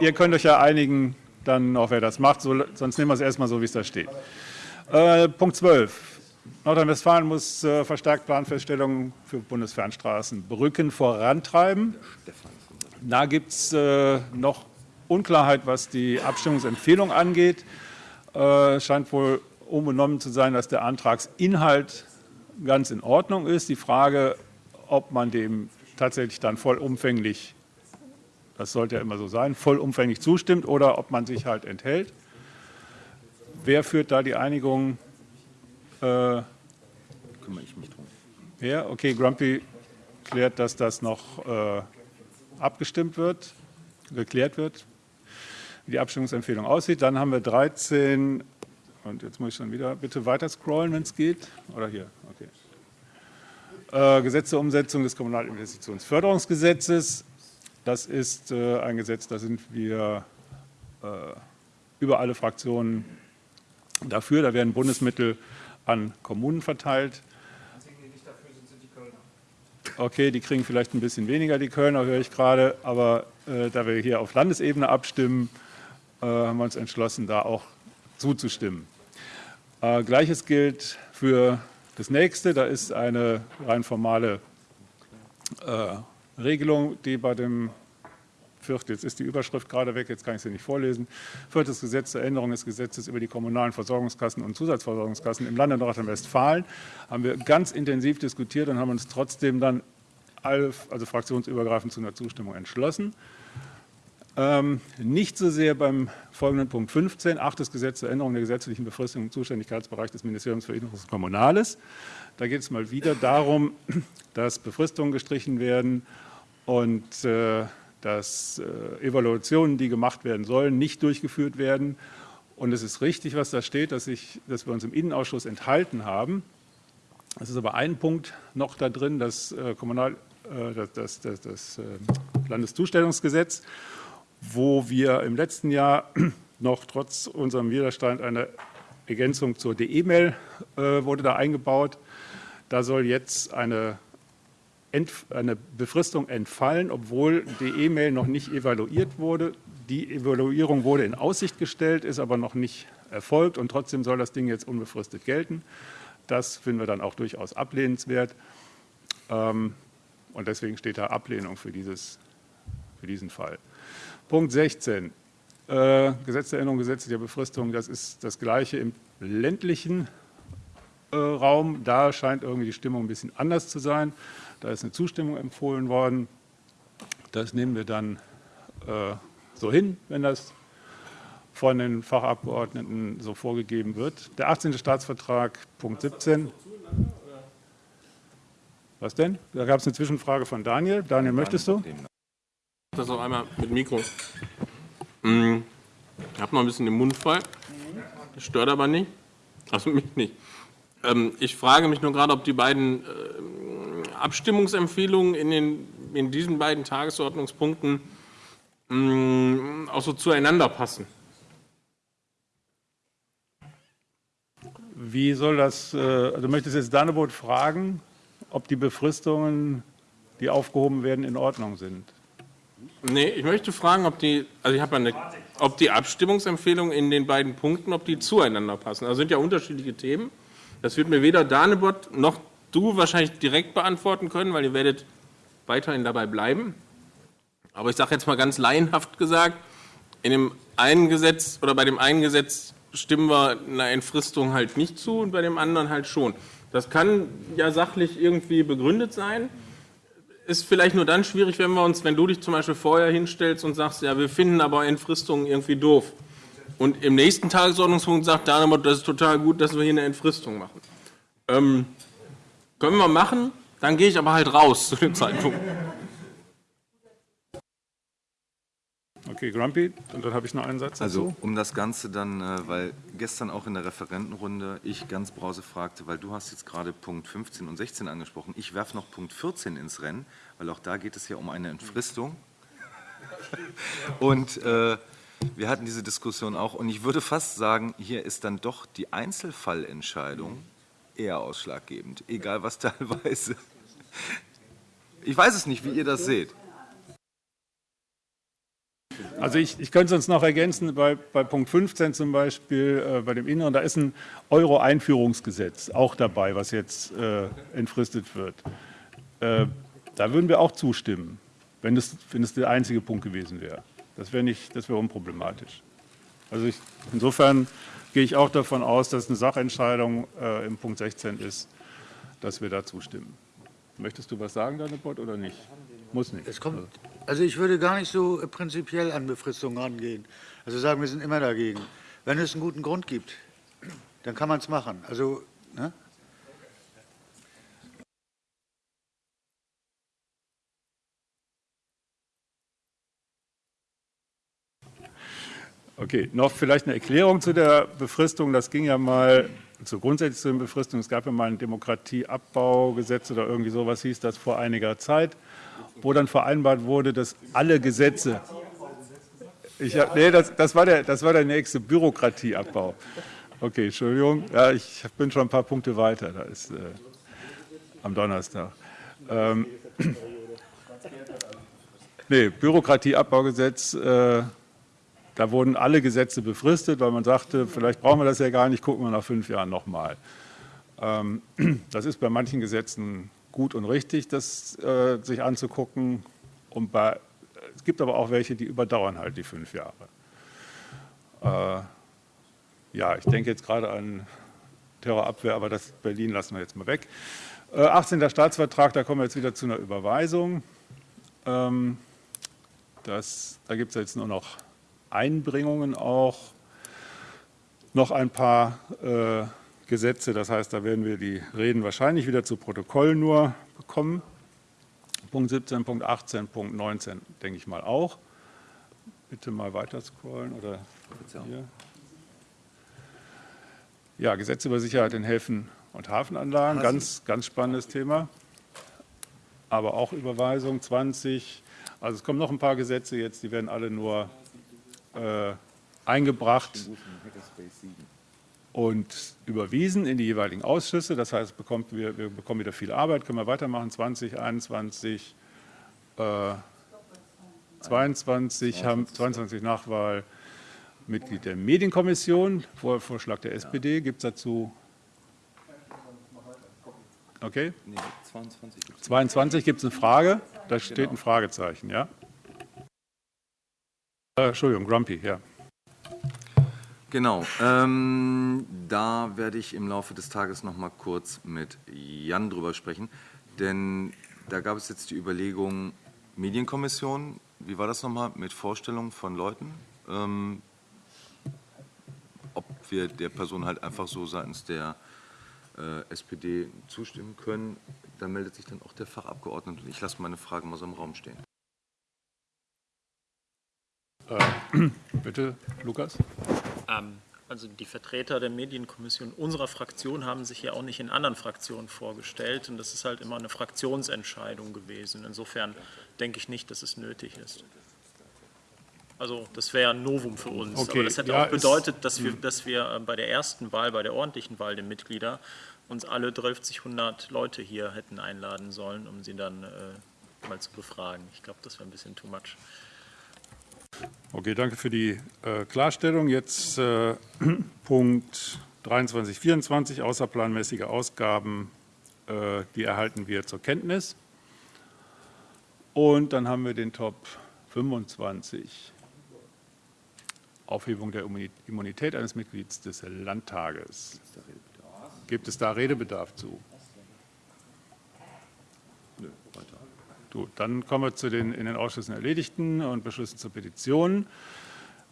ihr könnt euch ja einigen, dann auch wer das macht, so, sonst nehmen wir es erstmal so, wie es da steht. Äh, Punkt 12. Nordrhein-Westfalen muss äh, verstärkt Planfeststellungen für Bundesfernstraßen Brücken vorantreiben. Da gibt es äh, noch Unklarheit, was die Abstimmungsempfehlung angeht. Äh, scheint wohl unbenommen zu sein, dass der Antragsinhalt ganz in Ordnung ist. Die Frage, ob man dem tatsächlich dann vollumfänglich, das sollte ja immer so sein, vollumfänglich zustimmt oder ob man sich halt enthält. Wer führt da die Einigung äh, Kümmere ich mich drum. her? Okay, Grumpy klärt, dass das noch äh, abgestimmt wird, geklärt wird, wie die Abstimmungsempfehlung aussieht. Dann haben wir 13, und jetzt muss ich schon wieder, bitte weiter scrollen, wenn es geht. Oder hier, okay. Äh, Gesetz zur Umsetzung des Kommunalinvestitionsförderungsgesetzes. Das ist äh, ein Gesetz, da sind wir äh, über alle Fraktionen dafür. Da werden Bundesmittel an Kommunen verteilt. Okay, die kriegen vielleicht ein bisschen weniger, die Kölner, höre ich gerade, aber äh, da wir hier auf Landesebene abstimmen, äh, haben wir uns entschlossen, da auch zuzustimmen. Äh, Gleiches gilt für das nächste, da ist eine rein formale äh, Regelung, die bei dem Viert, jetzt ist die Überschrift gerade weg, jetzt kann ich sie nicht vorlesen. Viertes Gesetz zur Änderung des Gesetzes über die kommunalen Versorgungskassen und Zusatzversorgungskassen im Lande Nordrhein-Westfalen haben wir ganz intensiv diskutiert und haben uns trotzdem dann alle, also fraktionsübergreifend zu einer Zustimmung entschlossen. Ähm, nicht so sehr beim folgenden Punkt 15, achtes Gesetz zur Änderung der gesetzlichen Befristung im Zuständigkeitsbereich des Ministeriums für Inneres und Kommunales. Da geht es mal wieder darum, dass Befristungen gestrichen werden und äh, dass äh, Evaluationen, die gemacht werden sollen, nicht durchgeführt werden. Und es ist richtig, was da steht, dass, ich, dass wir uns im Innenausschuss enthalten haben. Es ist aber ein Punkt noch da drin, das, äh, Kommunal, äh, das, das, das, das äh, Landeszustellungsgesetz, wo wir im letzten Jahr noch trotz unserem Widerstand eine Ergänzung zur DE-Mail äh, wurde da eingebaut. Da soll jetzt eine eine Befristung entfallen, obwohl die E-Mail noch nicht evaluiert wurde. Die Evaluierung wurde in Aussicht gestellt, ist aber noch nicht erfolgt und trotzdem soll das Ding jetzt unbefristet gelten. Das finden wir dann auch durchaus ablehnenswert ähm, und deswegen steht da Ablehnung für, dieses, für diesen Fall. Punkt 16. Äh, Gesetzesänderung, gesetzliche Befristung, das ist das Gleiche im ländlichen äh, Raum. Da scheint irgendwie die Stimmung ein bisschen anders zu sein. Da ist eine Zustimmung empfohlen worden. Das nehmen wir dann äh, so hin, wenn das von den Fachabgeordneten so vorgegeben wird. Der 18. Staatsvertrag, Punkt 17. Was denn? Da gab es eine Zwischenfrage von Daniel. Daniel, möchtest du? Das auch einmal mit Mikro. Mm, Ich habe noch ein bisschen den Mund voll. Das stört aber nicht. Also mich nicht. Ähm, Ich frage mich nur gerade, ob die beiden äh, Abstimmungsempfehlungen in, den, in diesen beiden Tagesordnungspunkten mm, auch so zueinander passen. Wie soll das, äh, du möchtest jetzt Dannebot fragen, ob die Befristungen, die aufgehoben werden, in Ordnung sind? Nee, ich möchte fragen, ob die, also ich habe eine, ob die Abstimmungsempfehlungen in den beiden Punkten, ob die zueinander passen. Also sind ja unterschiedliche Themen. Das wird mir weder Danebot noch du wahrscheinlich direkt beantworten können, weil ihr werdet weiterhin dabei bleiben. Aber ich sage jetzt mal ganz laienhaft gesagt, in dem einen Gesetz oder bei dem einen Gesetz stimmen wir einer Entfristung halt nicht zu und bei dem anderen halt schon. Das kann ja sachlich irgendwie begründet sein. Ist vielleicht nur dann schwierig, wenn wir uns, wenn du dich zum Beispiel vorher hinstellst und sagst, ja, wir finden aber Entfristungen irgendwie doof. Und im nächsten Tagesordnungspunkt sagt Dahnemann, das ist total gut, dass wir hier eine Entfristung machen. Ähm, können wir machen, dann gehe ich aber halt raus zu dem Zeitpunkt. Okay, Grumpy, und dann habe ich noch einen Satz dazu. Also um das Ganze dann, äh, weil gestern auch in der Referentenrunde ich ganz Brause fragte, weil du hast jetzt gerade Punkt 15 und 16 angesprochen. Ich werfe noch Punkt 14 ins Rennen, weil auch da geht es ja um eine Entfristung. Und äh, wir hatten diese Diskussion auch. Und ich würde fast sagen, hier ist dann doch die Einzelfallentscheidung eher ausschlaggebend, egal was teilweise. Ich weiß es nicht, wie ihr das seht. Also ich, ich könnte es uns noch ergänzen, bei, bei Punkt 15 zum Beispiel, äh, bei dem Inneren, da ist ein Euro-Einführungsgesetz auch dabei, was jetzt äh, entfristet wird. Äh, da würden wir auch zustimmen, wenn es, wenn es der einzige Punkt gewesen wäre. Das wäre das wäre unproblematisch. Also ich, insofern gehe ich auch davon aus, dass eine Sachentscheidung äh, im Punkt 16 ist, dass wir da zustimmen. Möchtest du was sagen, Dannebot, oder nicht? Muss nicht. Es kommt, also ich würde gar nicht so äh, prinzipiell an Befristungen rangehen. Also sagen, wir sind immer dagegen. Wenn es einen guten Grund gibt, dann kann man es machen. Also, ne? Okay, noch vielleicht eine Erklärung zu der Befristung. Das ging ja mal zu grundsätzlich zu den Befristungen. Es gab ja mal ein Demokratieabbaugesetz oder irgendwie sowas hieß das vor einiger Zeit, wo dann vereinbart wurde, dass alle Gesetze. Ich nee, das, das, war der, das war der nächste Bürokratieabbau. Okay, Entschuldigung. Ja, ich bin schon ein paar Punkte weiter. Da ist äh, am Donnerstag. Ähm, nee, Bürokratieabbaugesetz. Äh, da wurden alle Gesetze befristet, weil man sagte, vielleicht brauchen wir das ja gar nicht, gucken wir nach fünf Jahren nochmal. Ähm, das ist bei manchen Gesetzen gut und richtig, das äh, sich anzugucken. Und bei, es gibt aber auch welche, die überdauern halt die fünf Jahre. Äh, ja, ich denke jetzt gerade an Terrorabwehr, aber das Berlin lassen wir jetzt mal weg. Äh, 18. Staatsvertrag, da kommen wir jetzt wieder zu einer Überweisung. Ähm, das, da gibt es jetzt nur noch Einbringungen auch noch ein paar äh, Gesetze. Das heißt, da werden wir die Reden wahrscheinlich wieder zu Protokoll nur bekommen. Punkt 17, Punkt 18, Punkt 19 denke ich mal auch. Bitte mal weiter scrollen oder hier. Ja, Gesetze über Sicherheit in Häfen und Hafenanlagen, ganz, ganz spannendes Thema. Aber auch Überweisung 20. Also es kommen noch ein paar Gesetze jetzt, die werden alle nur äh, eingebracht und überwiesen in die jeweiligen Ausschüsse. Das heißt, bekommt wir, wir bekommen wieder viel Arbeit, können wir weitermachen. 20, 21, äh, 22 haben 22 Nachwahl Mitglied der Medienkommission, Vorschlag der SPD. Gibt es dazu? Okay. 22 gibt es eine Frage. Da steht ein Fragezeichen, ja. Äh, Entschuldigung, Grumpy, ja. Genau, ähm, da werde ich im Laufe des Tages noch mal kurz mit Jan drüber sprechen, denn da gab es jetzt die Überlegung, Medienkommission, wie war das nochmal, mit Vorstellungen von Leuten, ähm, ob wir der Person halt einfach so seitens der äh, SPD zustimmen können, da meldet sich dann auch der Fachabgeordnete. Ich lasse meine Frage mal so im Raum stehen. Äh, bitte, Lukas. Ähm, also die Vertreter der Medienkommission unserer Fraktion haben sich ja auch nicht in anderen Fraktionen vorgestellt und das ist halt immer eine Fraktionsentscheidung gewesen. Insofern denke ich nicht, dass es nötig ist. Also das wäre ein Novum für uns. Okay, Aber das hätte ja, auch bedeutet, dass wir, hm. dass wir äh, bei der ersten Wahl, bei der ordentlichen Wahl der Mitglieder, uns alle 1200 Leute hier hätten einladen sollen, um sie dann äh, mal zu befragen. Ich glaube, das wäre ein bisschen too much. Okay, danke für die äh, Klarstellung. Jetzt äh, Punkt 23, 24, außerplanmäßige Ausgaben, äh, die erhalten wir zur Kenntnis. Und dann haben wir den Top 25, Aufhebung der Immu- Immunität eines Mitglieds des Landtages. Gibt es da Redebedarf zu? Gut, dann kommen wir zu den in den Ausschüssen erledigten und Beschlüssen zur Petition.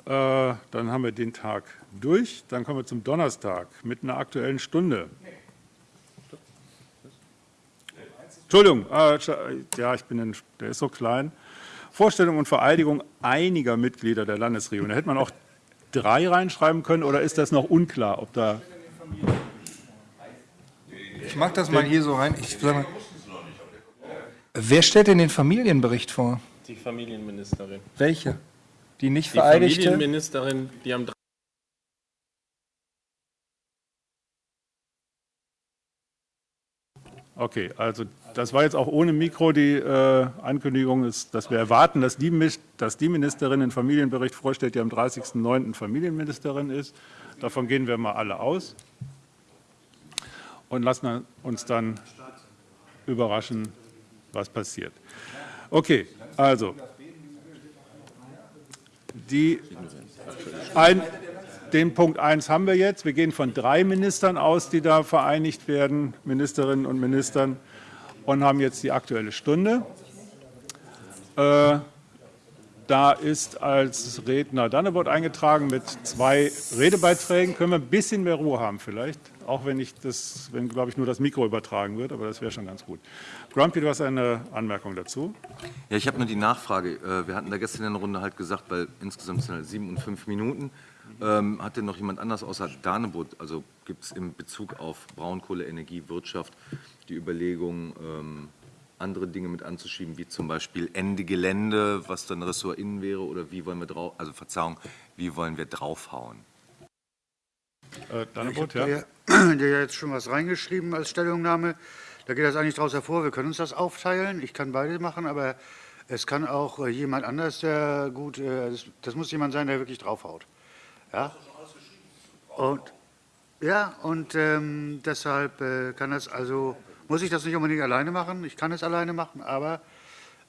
Äh, Dann haben wir den Tag durch. Dann kommen wir zum Donnerstag mit einer aktuellen Stunde. Entschuldigung, äh, ja, ich bin, in, der ist so klein. Vorstellung und Vereidigung einiger Mitglieder der Landesregierung. Da hätte man auch drei reinschreiben können oder ist das noch unklar, ob da Ich mache das mal hier so rein. Ich sag mal, wer stellt denn den Familienbericht vor? Die Familienministerin. Welche? Die nicht Die vereidigte? Familienministerin, die am Okay, also das war jetzt auch ohne Mikro die äh, Ankündigung, ist, dass wir erwarten, dass die, dass die Ministerin den Familienbericht vorstellt, die am 30.09. Familienministerin ist. Davon gehen wir mal alle aus und lassen uns dann überraschen, was passiert. Okay, also die ein, den Punkt 1 haben wir jetzt. Wir gehen von drei Ministern aus, die da vereinigt werden, Ministerinnen und Ministern, und haben jetzt die Aktuelle Stunde. Äh, da ist als Redner Dannebot eingetragen mit zwei Redebeiträgen. Können wir ein bisschen mehr Ruhe haben vielleicht, auch wenn ich das, wenn glaube ich nur das Mikro übertragen wird, aber das wäre schon ganz gut. Grumpy, du hast eine Anmerkung dazu. Ja, ich habe nur die Nachfrage. Äh, Wir hatten da gestern in der Runde halt gesagt, weil insgesamt sind halt sieben und fünf Minuten. Ähm, hat denn noch jemand anders außer Danebot, also gibt es in Bezug auf Braunkohle, Energie, Wirtschaft die Überlegung, ähm, andere Dinge mit anzuschieben, wie zum Beispiel Ende Gelände, was dann Ressort innen wäre, oder wie wollen wir drauf, also Verzeihung, wie wollen wir draufhauen? Äh, Dannebot, Ich ja. habe da ja, jetzt schon was reingeschrieben als Stellungnahme. Da geht das eigentlich daraus hervor, wir können uns das aufteilen. Ich kann beide machen, aber es kann auch äh, jemand anders, der gut, äh, das, das muss jemand sein, der wirklich draufhaut. Ja? Und, ja, und ähm, deshalb äh, kann das also, muss ich das nicht unbedingt alleine machen. Ich kann es alleine machen, aber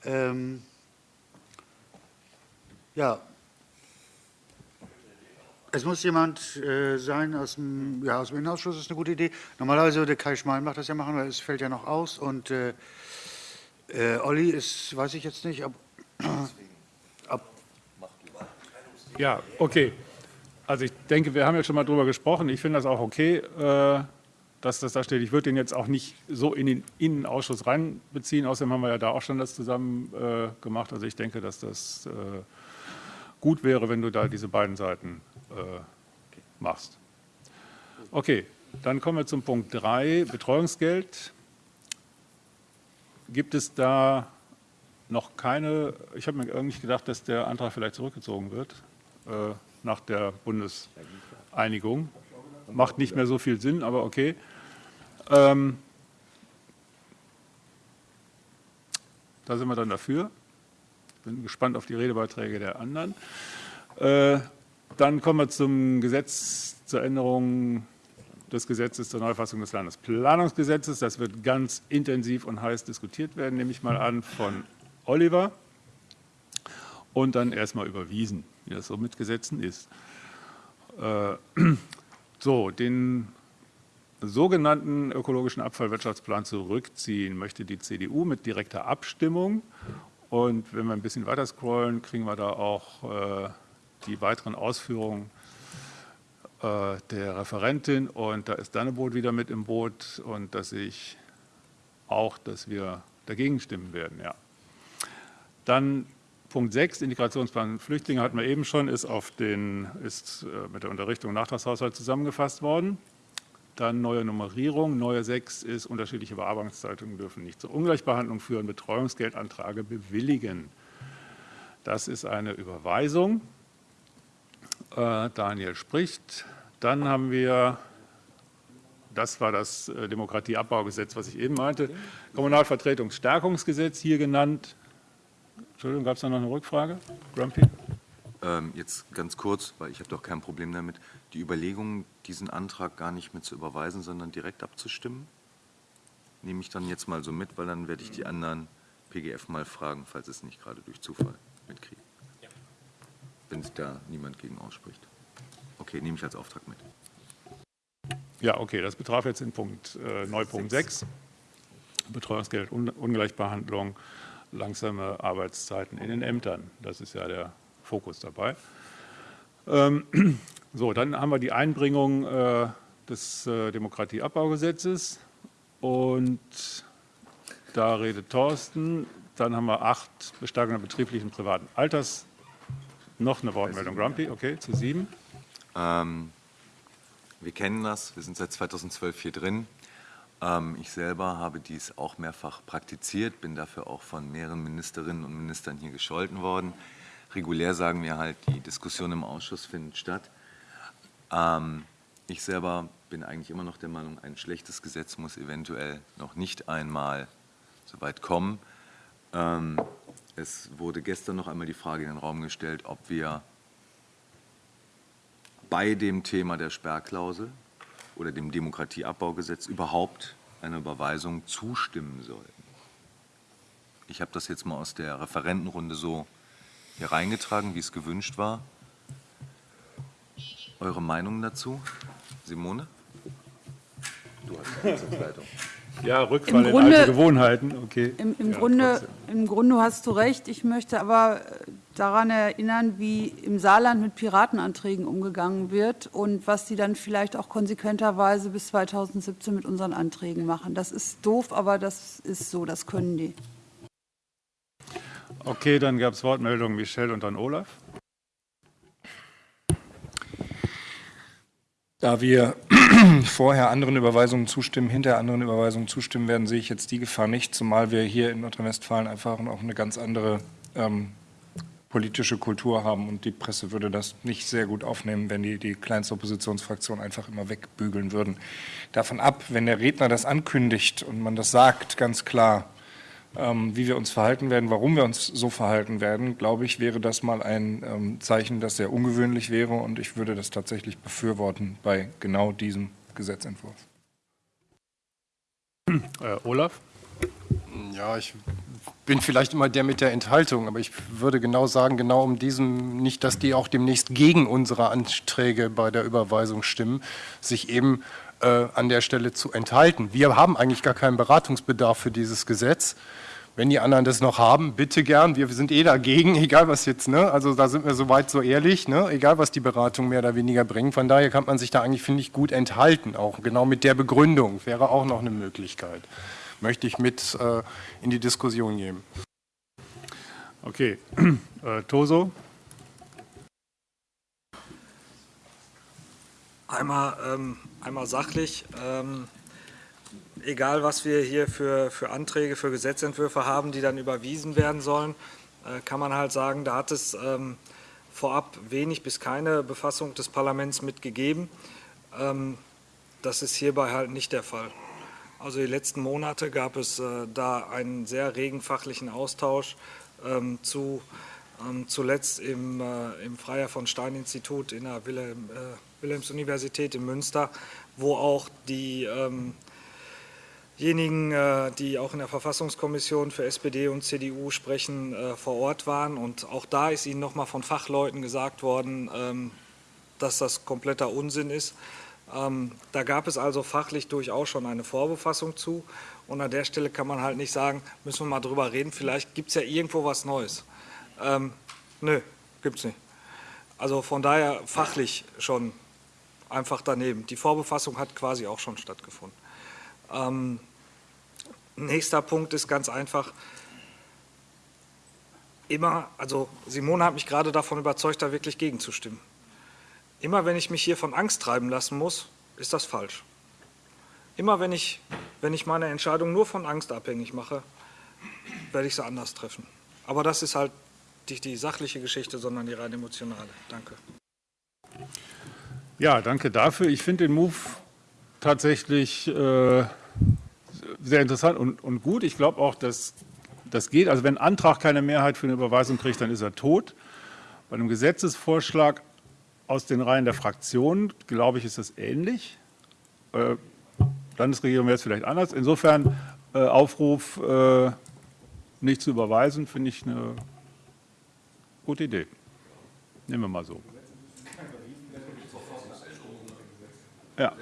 ähm, ja, es muss jemand äh, sein aus dem, ja, aus dem Innenausschuss, ist eine gute Idee. Normalerweise würde Kai Schmal macht das ja machen, weil es fällt ja noch aus. Und äh, äh, Olli ist, weiß ich jetzt nicht, ob, ob Ja, okay. Also ich denke, wir haben ja schon mal drüber gesprochen. Ich finde das auch okay, äh, dass das da steht. Ich würde den jetzt auch nicht so in den Innenausschuss reinbeziehen. Außerdem haben wir ja da auch schon das zusammen äh, gemacht. Also ich denke, dass das äh, gut wäre, wenn du da diese beiden Seiten machst. Okay, dann kommen wir zum Punkt 3, Betreuungsgeld. Gibt es da noch keine, ich habe mir eigentlich gedacht, dass der Antrag vielleicht zurückgezogen wird äh, nach der Bundeseinigung. Macht nicht mehr so viel Sinn, aber okay. Ähm, da sind wir dann dafür. Bin gespannt auf die Redebeiträge der anderen. Äh, dann kommen wir zum Gesetz zur Änderung des Gesetzes zur Neufassung des Landesplanungsgesetzes. Das wird ganz intensiv und heiß diskutiert werden, nehme ich mal an, von Oliver. Und dann erstmal überwiesen, wie das so mit Gesetzen ist. Äh, so, den sogenannten ökologischen Abfallwirtschaftsplan zurückziehen möchte die CDU mit direkter Abstimmung. Und wenn wir ein bisschen weiter scrollen, kriegen wir da auch äh, die weiteren Ausführungen äh, der Referentin. Und da ist Danneboot wieder mit im Boot. Und da sehe ich auch, dass wir dagegen stimmen werden. Ja. Dann Punkt 6, Integrationsplan Flüchtlinge hatten wir eben schon, ist, auf den, ist äh, mit der Unterrichtung Nachtragshaushalt zusammengefasst worden. Dann neue Nummerierung. Neue 6 ist, unterschiedliche Bearbeitungszeitungen dürfen nicht zur Ungleichbehandlung führen, Betreuungsgeldanträge bewilligen. Das ist eine Überweisung. Äh, Daniel spricht. Dann haben wir, das war das äh, Demokratieabbaugesetz, was ich eben meinte, Kommunalvertretungsstärkungsgesetz hier genannt. Entschuldigung, gab es da noch eine Rückfrage? Grumpy? Ähm, jetzt ganz kurz, weil ich habe doch kein Problem damit, die Überlegung, diesen Antrag gar nicht mit zu überweisen, sondern direkt abzustimmen, nehme ich dann jetzt mal so mit, weil dann werde ich die anderen PGF mal fragen, falls es nicht gerade durch Zufall mitkriege. Wenn sich da niemand gegen ausspricht. Okay, nehme ich als Auftrag mit. Ja, okay, das betraf jetzt den Punkt, äh, Neupunkt 6. 6. Betreuungsgeld, Un Ungleichbehandlung, langsame Arbeitszeiten in den Ämtern. Das ist ja der Fokus dabei. Ähm, so, dann haben wir die Einbringung äh, des äh, Demokratieabbaugesetzes und da redet Thorsten. Dann haben wir acht Bestärkung der betrieblichen privaten Alters. Noch eine Wortmeldung, Grumpy, okay, zu sieben. Ähm, wir kennen das, wir sind seit 2012 hier drin. Ähm, ich selber habe dies auch mehrfach praktiziert, bin dafür auch von mehreren Ministerinnen und Ministern hier gescholten worden. Regulär sagen wir halt, die Diskussion im Ausschuss findet statt. Ähm, ich selber bin eigentlich immer noch der Meinung, ein schlechtes Gesetz muss eventuell noch nicht einmal so weit kommen. Es wurde gestern noch einmal die Frage in den Raum gestellt, ob wir bei dem Thema der Sperrklausel oder dem Demokratieabbaugesetz überhaupt einer Überweisung zustimmen sollten. Ich habe das jetzt mal aus der Referentenrunde so hier reingetragen, wie es gewünscht war. Eure Meinung dazu? Simone? Du hast die Sitzungsleitung. Ja, Rückfall Im Grunde, in alte Gewohnheiten. Okay. Im, im, ja, Grunde, Im Grunde hast du recht. Ich möchte aber daran erinnern, wie im Saarland mit Piratenanträgen umgegangen wird und was die dann vielleicht auch konsequenterweise bis 2017 mit unseren Anträgen machen. Das ist doof, aber das ist so, das können die. Okay, dann gab es Wortmeldungen Michelle und dann Olaf. Da wir vorher anderen Überweisungen zustimmen, hinter anderen Überweisungen zustimmen werden, sehe ich jetzt die Gefahr nicht, zumal wir hier in Nordrhein-Westfalen einfach auch eine ganz andere ähm, politische Kultur haben und die Presse würde das nicht sehr gut aufnehmen, wenn die die kleinste Oppositionsfraktion einfach immer wegbügeln würden. Davon ab, wenn der Redner das ankündigt und man das sagt, ganz klar, wie wir uns verhalten werden, warum wir uns so verhalten werden, glaube ich, wäre das mal ein ähm, Zeichen, das sehr ungewöhnlich wäre und ich würde das tatsächlich befürworten bei genau diesem Gesetzentwurf. Äh, Olaf? Ja, ich bin vielleicht immer der mit der Enthaltung, aber ich würde genau sagen, genau um diesem, nicht, dass die auch demnächst gegen unsere Anträge bei der Überweisung stimmen, sich eben äh, an der Stelle zu enthalten. Wir haben eigentlich gar keinen Beratungsbedarf für dieses Gesetz. Wenn die anderen das noch haben, bitte gern. Wir sind eh dagegen, egal was jetzt, ne? Also da sind wir soweit so ehrlich, ne? Egal was die Beratung mehr oder weniger bringt. Von daher kann man sich da eigentlich, finde ich, gut enthalten, auch genau mit der Begründung. Wäre auch noch eine Möglichkeit. Möchte ich mit äh, in die Diskussion geben. Okay. Äh, Toso? Einmal, ähm, einmal sachlich. Ähm, egal, was wir hier für, für Anträge, für Gesetzentwürfe haben, die dann überwiesen werden sollen, äh, kann man halt sagen, da hat es ähm, vorab wenig bis keine Befassung des Parlaments mitgegeben. Ähm, das ist hierbei halt nicht der Fall. Also die letzten Monate gab es äh, da einen sehr regen fachlichen Austausch ähm, zu ähm, zuletzt im, äh, im Freier von Stein Institut in der Wilhelm, äh, Wilhelms-Universität in Münster, wo auch diejenigen, ähm äh, die auch in der Verfassungskommission für SPD und CDU sprechen, äh, vor Ort waren. Und auch da ist ihnen nochmal von Fachleuten gesagt worden, ähm, dass das kompletter Unsinn ist. Ähm, da gab es also fachlich durchaus schon eine Vorbefassung zu. Und an der Stelle kann man halt nicht sagen, müssen wir mal drüber reden, vielleicht gibt es ja irgendwo was Neues. Ähm, nö, gibt es nicht. Also von daher fachlich schon einfach daneben. Die Vorbefassung hat quasi auch schon stattgefunden. Ähm, nächster Punkt ist ganz einfach, immer, also Simone hat mich gerade davon überzeugt, da wirklich gegenzustimmen. Immer wenn ich mich hier von Angst treiben lassen muss, ist das falsch. Immer wenn ich, wenn ich meine Entscheidung nur von Angst abhängig mache, werde ich sie anders treffen. Aber das ist halt nicht die sachliche Geschichte, sondern die rein emotionale. Danke. Ja, danke dafür. Ich finde den Move tatsächlich äh, sehr interessant und, und gut. Ich glaube auch, dass das geht. Also wenn ein Antrag keine Mehrheit für eine Überweisung kriegt, dann ist er tot. Bei einem Gesetzesvorschlag aus den Reihen der Fraktionen, glaube ich, ist das ähnlich. Äh, Landesregierung wäre es vielleicht anders. Insofern äh, Aufruf, äh, nicht zu überweisen, finde ich eine gute Idee. Nehmen wir mal so. Ja.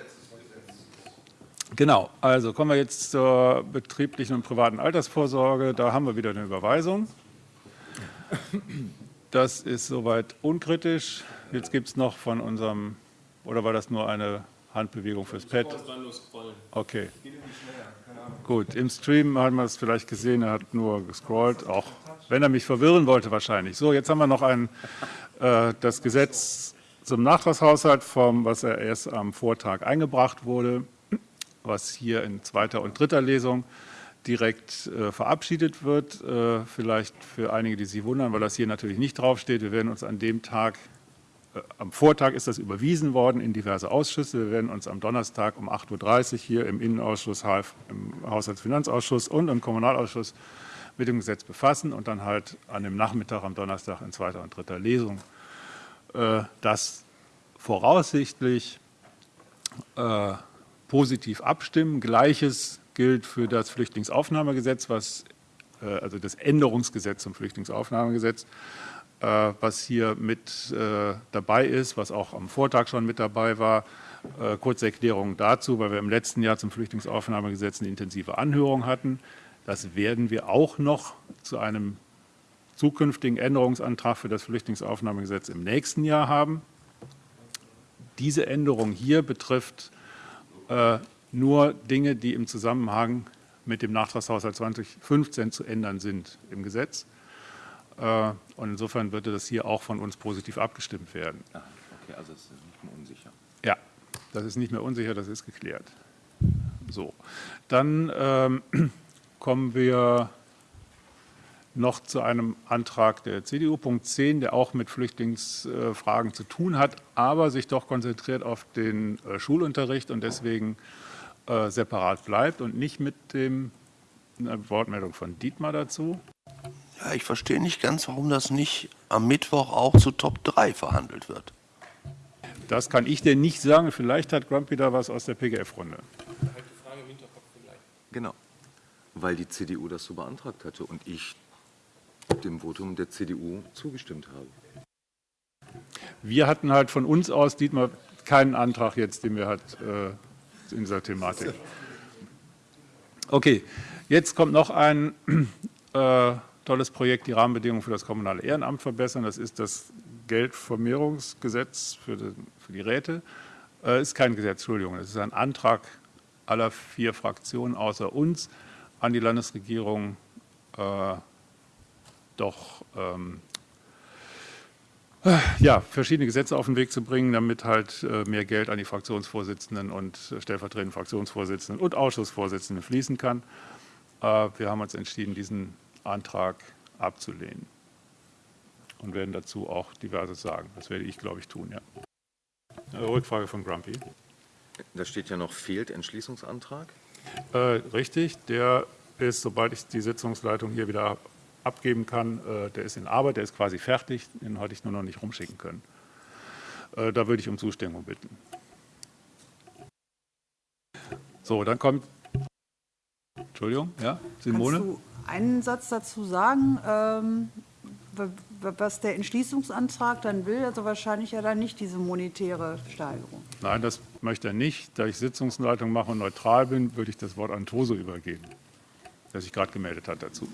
Genau, also kommen wir jetzt zur betrieblichen und privaten Altersvorsorge. Da haben wir wieder eine Überweisung. Das ist soweit unkritisch. Jetzt gibt es noch von unserem, oder war das nur eine Handbewegung fürs Pad? Okay. Gut, im Stream haben wir es vielleicht gesehen, er hat nur gescrollt, auch wenn er mich verwirren wollte wahrscheinlich. So, jetzt haben wir noch ein, äh, das Gesetz zum Nachtragshaushalt, vom, was er erst am Vortag eingebracht wurde, was hier in zweiter und dritter Lesung direkt äh, verabschiedet wird. Äh, vielleicht für einige, die sich wundern, weil das hier natürlich nicht draufsteht. Wir werden uns an dem Tag, äh, am Vortag ist das überwiesen worden in diverse Ausschüsse. Wir werden uns am Donnerstag um 8.30 Uhr hier im Innenausschuss, im Haushaltsfinanzausschuss und im Kommunalausschuss mit dem Gesetz befassen und dann halt an dem Nachmittag am Donnerstag in zweiter und dritter Lesung das voraussichtlich äh, positiv abstimmen. Gleiches gilt für das Flüchtlingsaufnahmegesetz, was, äh, also das Änderungsgesetz zum Flüchtlingsaufnahmegesetz, äh, was hier mit äh, dabei ist, was auch am Vortag schon mit dabei war. Kurze Erklärung dazu, weil wir im letzten Jahr zum Flüchtlingsaufnahmegesetz eine intensive Anhörung hatten. Das werden wir auch noch zu einem zukünftigen Änderungsantrag für das Flüchtlingsaufnahmegesetz im nächsten Jahr haben. Diese Änderung hier betrifft äh, nur Dinge, die im Zusammenhang mit dem Nachtragshaushalt 2015 zu ändern sind im Gesetz. Äh, und insofern würde das hier auch von uns positiv abgestimmt werden. Ah, okay, also es ist nicht mehr unsicher. Ja, das ist nicht mehr unsicher, das ist geklärt. So, dann ähm, kommen wir noch zu einem Antrag der CDU, Punkt 10, der auch mit Flüchtlingsfragen zu tun hat, aber sich doch konzentriert auf den äh, Schulunterricht und deswegen äh, separat bleibt und nicht mit dem eine Wortmeldung von Dietmar dazu. Ja, ich verstehe nicht ganz, warum das nicht am Mittwoch auch zu Top 3 verhandelt wird. Das kann ich dir nicht sagen. Vielleicht hat Grumpy da was aus der PGF-Runde. Genau, weil die CDU das so beantragt hatte und ich dem Votum der CDU zugestimmt habe. Wir hatten halt von uns aus, Dietmar, keinen Antrag jetzt, den wir halt äh, in dieser Thematik. Okay, jetzt kommt noch ein äh, tolles Projekt, die Rahmenbedingungen für das kommunale Ehrenamt verbessern. Das ist das Geldvermehrungsgesetz für die, für die Räte. Äh, ist kein Gesetz, Entschuldigung, es ist ein Antrag aller vier Fraktionen außer uns an die Landesregierung, äh, doch ähm, ja, verschiedene Gesetze auf den Weg zu bringen, damit halt äh, mehr Geld an die Fraktionsvorsitzenden und stellvertretenden Fraktionsvorsitzenden und Ausschussvorsitzenden fließen kann. Äh, wir haben uns entschieden, diesen Antrag abzulehnen und werden dazu auch diverses sagen. Das werde ich, glaube ich, tun. Ja. Rückfrage von Grumpy. Da steht ja noch fehlt Entschließungsantrag. Äh, richtig, der ist, sobald ich die Sitzungsleitung hier wieder abgeben kann, äh, der ist in Arbeit, der ist quasi fertig, den hatte ich nur noch nicht rumschicken können. Äh, da würde ich um Zustimmung bitten. So, dann kommt, Entschuldigung, ja, Simone? Kannst du einen Satz dazu sagen? Ähm, was der Entschließungsantrag dann will, also wahrscheinlich ja dann nicht diese monetäre Steigerung. Nein, das möchte er nicht. Da ich Sitzungsleitung mache und neutral bin, würde ich das Wort an Toso übergeben, der sich gerade gemeldet hat dazu.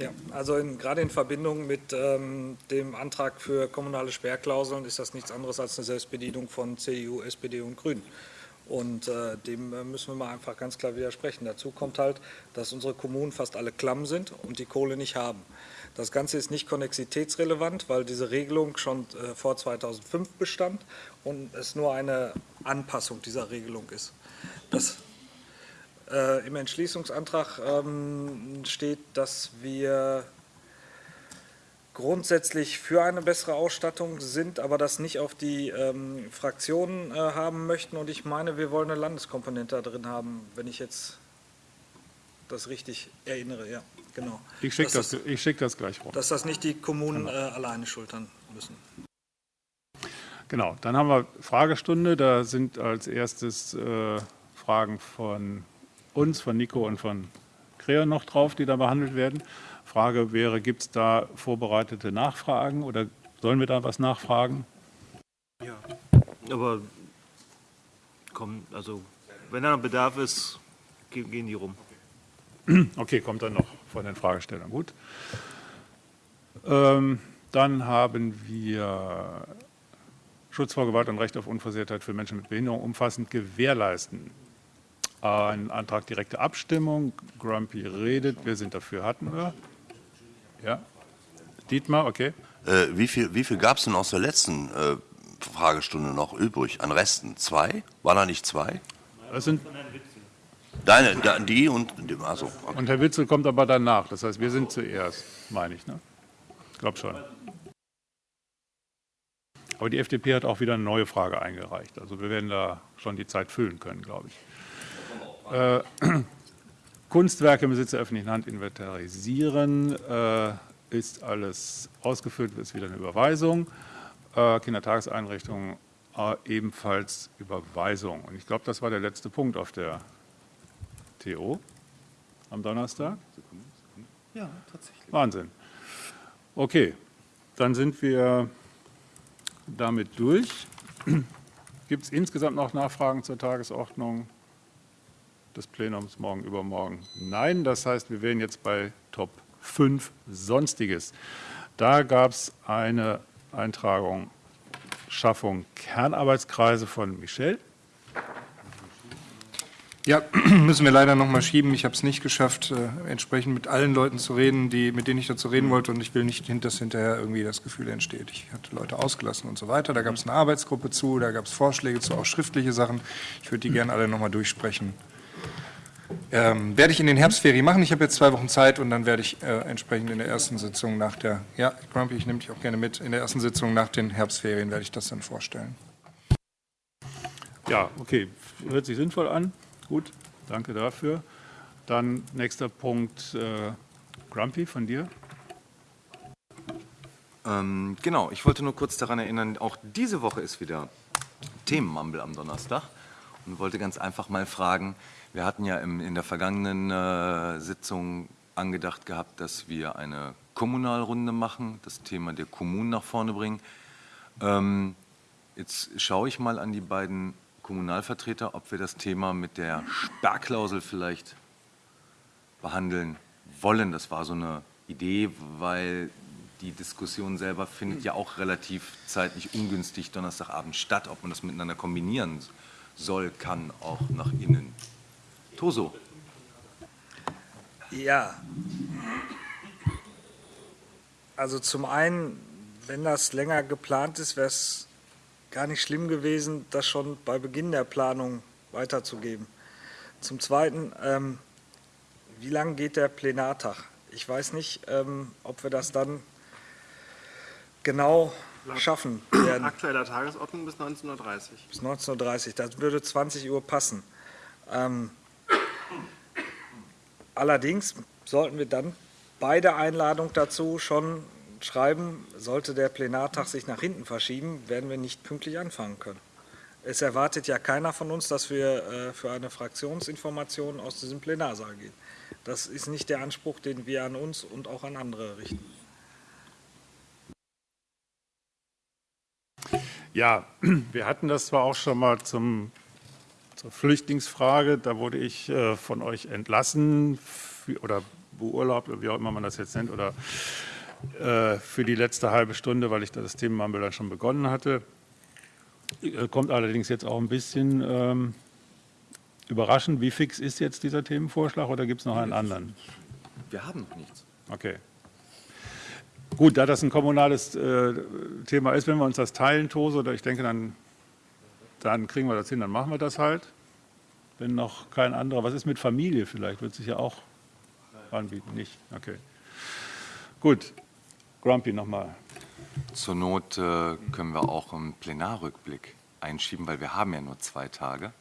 Ja, also in, gerade in Verbindung mit ähm, dem Antrag für kommunale Sperrklauseln ist das nichts anderes als eine Selbstbedienung von CDU, SPD und Grünen. Und äh, dem äh, müssen wir mal einfach ganz klar widersprechen. Dazu kommt halt, dass unsere Kommunen fast alle klamm sind und die Kohle nicht haben. Das Ganze ist nicht konnexitätsrelevant, weil diese Regelung schon äh, vor 2005 bestand und es nur eine Anpassung dieser Regelung ist. Das, äh, Im Entschließungsantrag ähm, steht, dass wir grundsätzlich für eine bessere Ausstattung sind, aber das nicht auf die ähm, Fraktionen äh, haben möchten. Und ich meine, wir wollen eine Landeskomponente da drin haben, wenn ich jetzt das richtig erinnere. Ja, genau. Ich schicke das, das, schick das gleich rum. Dass das nicht die Kommunen äh, alleine schultern müssen. Genau, dann haben wir Fragestunde. Da sind als erstes äh, Fragen von uns, von Nico und von Kreon noch drauf, die da behandelt werden. Frage wäre, gibt es da vorbereitete Nachfragen oder sollen wir da was nachfragen? Ja, aber komm, also wenn da noch Bedarf ist, gehen die rum. Okay, kommt dann noch von den Fragestellern. Gut. Ähm, dann haben wir Schutz vor Gewalt und Recht auf Unversehrtheit für Menschen mit Behinderung umfassend gewährleisten. Ein Antrag direkte Abstimmung. Grumpy redet. Wir sind dafür. Hatten wir? Ja. Dietmar, okay. Äh, wie viel, wie viel gab es denn aus der letzten äh, Fragestunde noch übrig an Resten? Zwei? War da nicht zwei? Das sind Deine, die und also. Okay. Und Herr Witzel kommt aber danach. Das heißt, wir sind zuerst, meine ich. Ne? Ich glaube schon. Aber die FDP hat auch wieder eine neue Frage eingereicht. Also wir werden da schon die Zeit füllen können, glaube ich. Äh, Kunstwerke im Besitz der öffentlichen Hand inventarisieren. Äh, ist alles ausgefüllt, ist wieder eine Überweisung. Äh, Kindertageseinrichtungen äh, ebenfalls Überweisung. Und ich glaube, das war der letzte Punkt auf der TO am Donnerstag. Ja, tatsächlich. Wahnsinn. Okay, dann sind wir damit durch. Gibt es insgesamt noch Nachfragen zur Tagesordnung? Des Plenums morgen übermorgen? Nein, das heißt, wir wären jetzt bei Top 5 Sonstiges. Da gab es eine Eintragung Schaffung Kernarbeitskreise von Michel. Ja, müssen wir leider noch mal schieben. Ich habe es nicht geschafft, äh, entsprechend mit allen Leuten zu reden, die, mit denen ich dazu reden wollte. Und ich will nicht, dass hinterher irgendwie das Gefühl entsteht, ich hatte Leute ausgelassen und so weiter. Da gab es eine Arbeitsgruppe zu, da gab es Vorschläge zu, auch schriftliche Sachen. Ich würde die gerne alle noch mal durchsprechen. Ähm, werde ich in den Herbstferien machen. Ich habe jetzt zwei Wochen Zeit und dann werde ich äh, entsprechend in der ersten Sitzung nach der, ja, Grumpy, ich nehme dich auch gerne mit, in der ersten Sitzung nach den Herbstferien werde ich das dann vorstellen. Ja, okay, hört sich sinnvoll an. Gut, danke dafür. Dann nächster Punkt, äh, Grumpy, von dir. Ähm, genau, ich wollte nur kurz daran erinnern, auch diese Woche ist wieder Themenmumble am Donnerstag und wollte ganz einfach mal fragen, wir hatten ja im, in der vergangenen äh, Sitzung angedacht gehabt, dass wir eine Kommunalrunde machen, das Thema der Kommunen nach vorne bringen. Ähm, jetzt schaue ich mal an die beiden Kommunalvertreter, ob wir das Thema mit der Sperrklausel vielleicht behandeln wollen. Das war so eine Idee, weil die Diskussion selber findet ja auch relativ zeitlich ungünstig Donnerstagabend statt, ob man das miteinander kombinieren soll, kann, auch nach innen. Toso. Ja. Also zum einen, wenn das länger geplant ist, wäre es gar nicht schlimm gewesen, das schon bei Beginn der Planung weiterzugeben. Zum Zweiten, ähm, wie lange geht der Plenartag? Ich weiß nicht, ähm, ob wir das dann genau schaffen werden. Aktueller Tagesordnung bis 19.30 Uhr. Bis 19.30 Uhr, das würde 20 Uhr passen. Ähm, Allerdings sollten wir dann bei der Einladung dazu schon schreiben, sollte der Plenartag sich nach hinten verschieben, werden wir nicht pünktlich anfangen können. Es erwartet ja keiner von uns, dass wir äh, für eine Fraktionsinformation aus diesem Plenarsaal gehen. Das ist nicht der Anspruch, den wir an uns und auch an andere richten. Ja, wir hatten das zwar auch schon mal zum, zur Flüchtlingsfrage, da wurde ich äh, von euch entlassen für, oder beurlaubt, wie auch immer man das jetzt nennt, oder äh, für die letzte halbe Stunde, weil ich das Themenmumble dann schon begonnen hatte. Äh, kommt allerdings jetzt auch ein bisschen ähm, überraschend. Wie fix ist jetzt dieser Themenvorschlag oder gibt es noch einen anderen? Wir haben noch nichts. Okay. Gut, da das ein kommunales äh, Thema ist, wenn wir uns das teilen, Tose, oder ich denke, dann, dann kriegen wir das hin, dann machen wir das halt. Wenn noch kein anderer, was ist mit Familie vielleicht, wird sich ja auch anbieten, nicht? Okay. Gut, Grumpy nochmal. Zur Not äh, können wir auch einen Plenarrückblick einschieben, weil wir haben ja nur zwei Tage.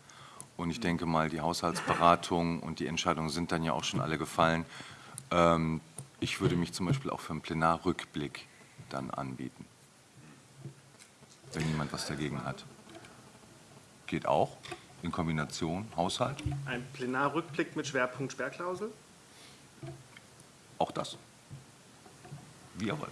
Und ich denke mal, die Haushaltsberatung und die Entscheidungen sind dann ja auch schon alle gefallen. Ähm, ich würde mich zum Beispiel auch für einen Plenarrückblick dann anbieten, wenn niemand was dagegen hat. Geht auch in Kombination Haushalt? Ein Plenarrückblick mit Schwerpunkt Sperrklausel? Auch das. Wie ihr wollt.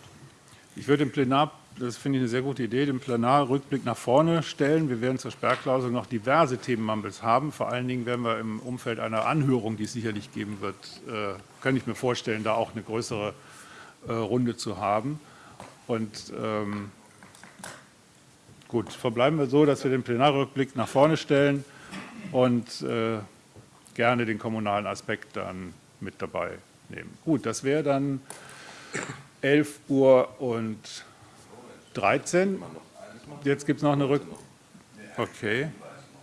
Ich würde den Plenar, das finde ich eine sehr gute Idee, den Plenarrückblick nach vorne stellen. Wir werden zur Sperrklausel noch diverse Themenmumbles haben. Vor allen Dingen werden wir im Umfeld einer Anhörung, die es sicherlich geben wird, äh, kann ich mir vorstellen, da auch eine größere äh, Runde zu haben. Und ähm, gut, verbleiben wir so, dass wir den Plenarrückblick nach vorne stellen und äh, gerne den kommunalen Aspekt dann mit dabei nehmen. Gut, das wäre dann 11 Uhr und 13. Jetzt gibt es noch eine Rück... Okay.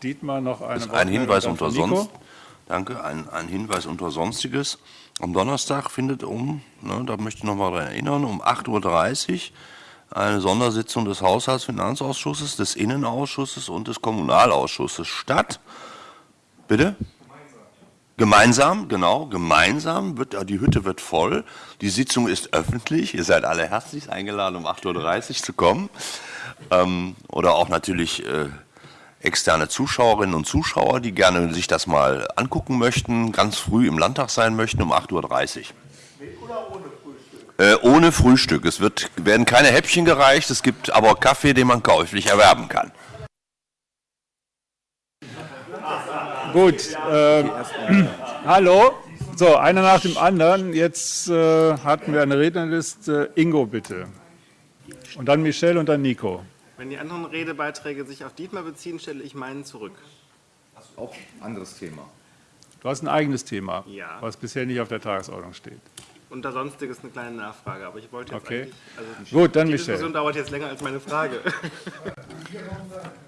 Dietmar noch eine ist ein Hinweis unter sonst. Danke. Ein, ein, Hinweis unter Sonstiges. Am Donnerstag findet um, ne, da möchte ich noch mal daran erinnern, um 8.30 Uhr eine Sondersitzung des Haushaltsfinanzausschusses, des Innenausschusses und des Kommunalausschusses statt. Bitte? Gemeinsam, genau, gemeinsam wird, die Hütte wird voll, die Sitzung ist öffentlich, ihr seid alle herzlich eingeladen, um 8.30 Uhr zu kommen. Ähm, oder auch natürlich äh, externe Zuschauerinnen und Zuschauer, die gerne sich das mal angucken möchten, ganz früh im Landtag sein möchten, um 8.30 Uhr. Mit oder ohne Frühstück? Äh, ohne Frühstück. Es wird, werden keine Häppchen gereicht, es gibt aber Kaffee, den man käuflich erwerben kann. Gut, äh, hallo. So, einer nach dem anderen. Jetzt äh, hatten wir eine Rednerliste. Ingo, bitte. Und dann Michelle und dann Nico. Wenn die anderen Redebeiträge sich auf Dietmar beziehen, stelle ich meinen zurück. Auch anderes Thema. Du hast ein eigenes Thema, ja. was bisher nicht auf der Tagesordnung steht. Unter Sonstiges eine kleine Nachfrage, aber ich wollte jetzt okay. eigentlich... Also Gut, dann die Michelle. Die Diskussion dauert jetzt länger als meine Frage.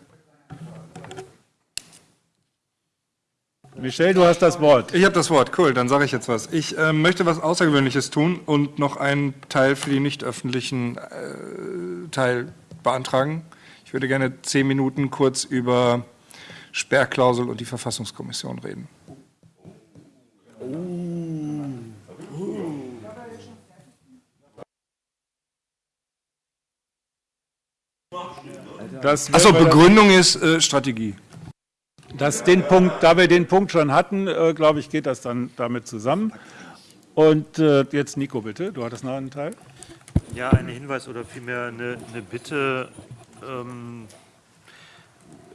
Michel, du hast das Wort. Ich habe das Wort, cool, dann sage ich jetzt was. Ich äh, möchte was Außergewöhnliches tun und noch einen Teil für die nicht öffentlichen äh, Teil beantragen. Ich würde gerne zehn Minuten kurz über Sperrklausel und die Verfassungskommission reden. Achso, Begründung ist äh, Strategie. Das, den Punkt, da wir den Punkt schon hatten, äh, glaube ich, geht das dann damit zusammen. Und äh, jetzt Nico, bitte, du hattest noch einen Teil. Ja, ein Hinweis oder vielmehr eine, eine Bitte ähm,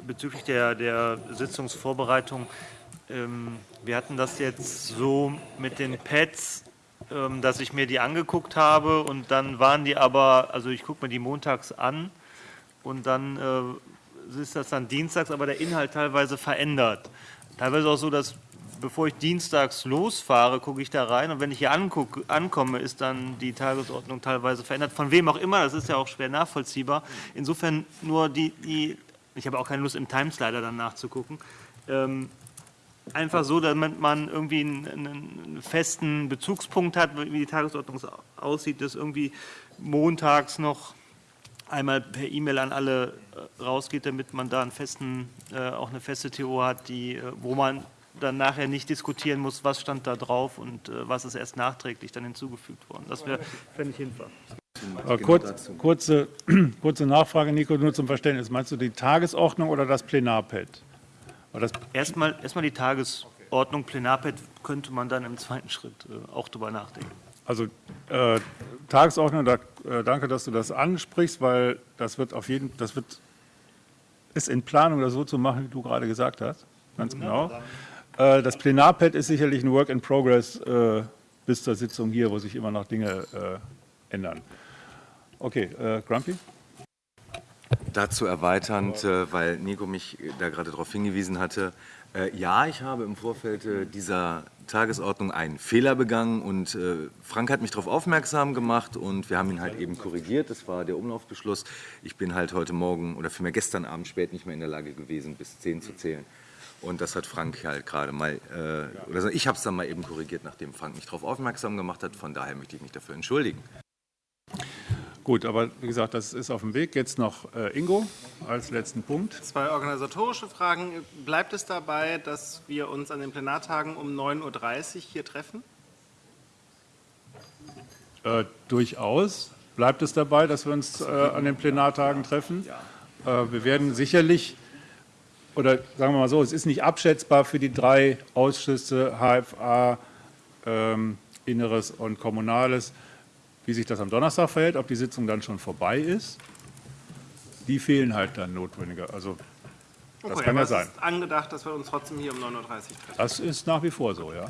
bezüglich der, der Sitzungsvorbereitung. Ähm, wir hatten das jetzt so mit den Pads, ähm, dass ich mir die angeguckt habe und dann waren die aber, also ich gucke mir die montags an und dann äh, ist das dann dienstags, aber der Inhalt teilweise verändert. Teilweise auch so, dass bevor ich dienstags losfahre, gucke ich da rein und wenn ich hier anguck, ankomme, ist dann die Tagesordnung teilweise verändert. Von wem auch immer, das ist ja auch schwer nachvollziehbar. Insofern nur die, die ich habe auch keine Lust im Timeslider dann nachzugucken, ähm, einfach so, damit man irgendwie einen, einen, festen Bezugspunkt hat, wie die Tagesordnung aussieht, dass irgendwie montags noch einmal per E-Mail an alle äh, rausgeht, damit man da einen festen, äh, auch eine feste TO hat, die, äh, wo man dann nachher nicht diskutieren muss, was stand da drauf und was ist erst nachträglich dann hinzugefügt worden. Das wäre, fände ich hinfahr. Kurz, kurze, kurze Nachfrage, Nico, nur zum Verständnis. Meinst du die Tagesordnung oder das Plenarpad? Das erstmal, erstmal die Tagesordnung, Plenarpad könnte man dann im zweiten Schritt auch drüber nachdenken. Also äh, Tagesordnung, da, äh, danke, dass du das ansprichst, weil das wird auf jeden, das wird ist in Planung, das so zu machen, wie du gerade gesagt hast. Ganz genau. Äh, Das Plenarpad ist sicherlich ein Work in Progress äh, bis zur Sitzung hier, wo sich immer noch Dinge äh, ändern. Okay, äh, Grumpy? Dazu erweiternd, äh, weil Nico mich da gerade darauf hingewiesen hatte. Äh, Ja, ich habe im Vorfeld äh, dieser Tagesordnung einen Fehler begangen und äh, Frank hat mich darauf aufmerksam gemacht und wir haben ihn halt eben korrigiert. Das war der Umlaufbeschluss. Ich bin halt heute Morgen oder vielmehr gestern Abend spät nicht mehr in der Lage gewesen, bis 10 zu zählen. Und das hat Frank halt gerade mal, äh, oder ich habe es dann mal eben korrigiert, nachdem Frank mich darauf aufmerksam gemacht hat. Von daher möchte ich mich dafür entschuldigen. Gut, aber wie gesagt, das ist auf dem Weg. Jetzt noch äh, Ingo als letzten Punkt. Zwei organisatorische Fragen. Bleibt es dabei, dass wir uns an den Plenartagen um 9.30 Uhr hier treffen? Äh, durchaus bleibt es dabei, dass wir uns äh, an den Plenartagen treffen. Äh, wir werden sicherlich, oder sagen wir mal so, es ist nicht abschätzbar für die drei Ausschüsse HFA, ähm, Inneres und Kommunales, wie sich das am Donnerstag verhält, ob die Sitzung dann schon vorbei ist. Die fehlen halt dann notwendiger. Also das Okay, kann ja es sein. ist angedacht, dass wir uns trotzdem hier um 9.30 Uhr treffen. Das ist nach wie vor so, ja.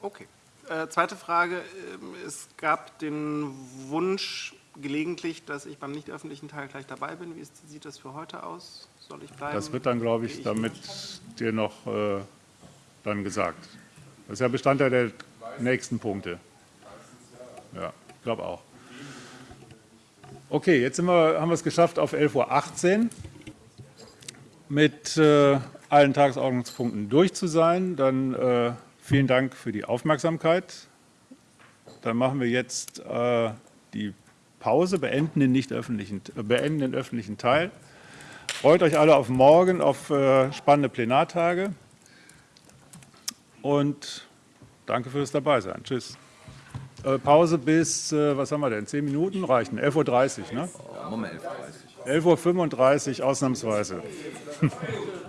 Okay. Äh, zweite Frage. ähm, Es gab den Wunsch gelegentlich, dass ich beim nicht öffentlichen Teil gleich dabei bin. Wie ist, sieht das für heute aus? Soll ich bleiben? Das wird dann, glaube ich, damit dir noch äh, dann gesagt. Das ist ja Bestandteil der nächsten Punkte. Ja, ich glaube auch. Okay, jetzt wir, haben wir es geschafft auf 11.18 Uhr mit äh, allen Tagesordnungspunkten durch zu sein. Dann äh, vielen Dank für die Aufmerksamkeit. Dann machen wir jetzt äh, die Pause, beenden den, nicht öffentlichen, äh, beenden den öffentlichen Teil. Freut euch alle auf morgen, auf äh, spannende Plenartage. Und danke fürs Dabeisein. Tschüss. Äh, Pause bis, äh, was haben wir denn, 10 Minuten reichen? 11.30 Uhr, ne? Moment, 11.30 11.35 Uhr ausnahmsweise.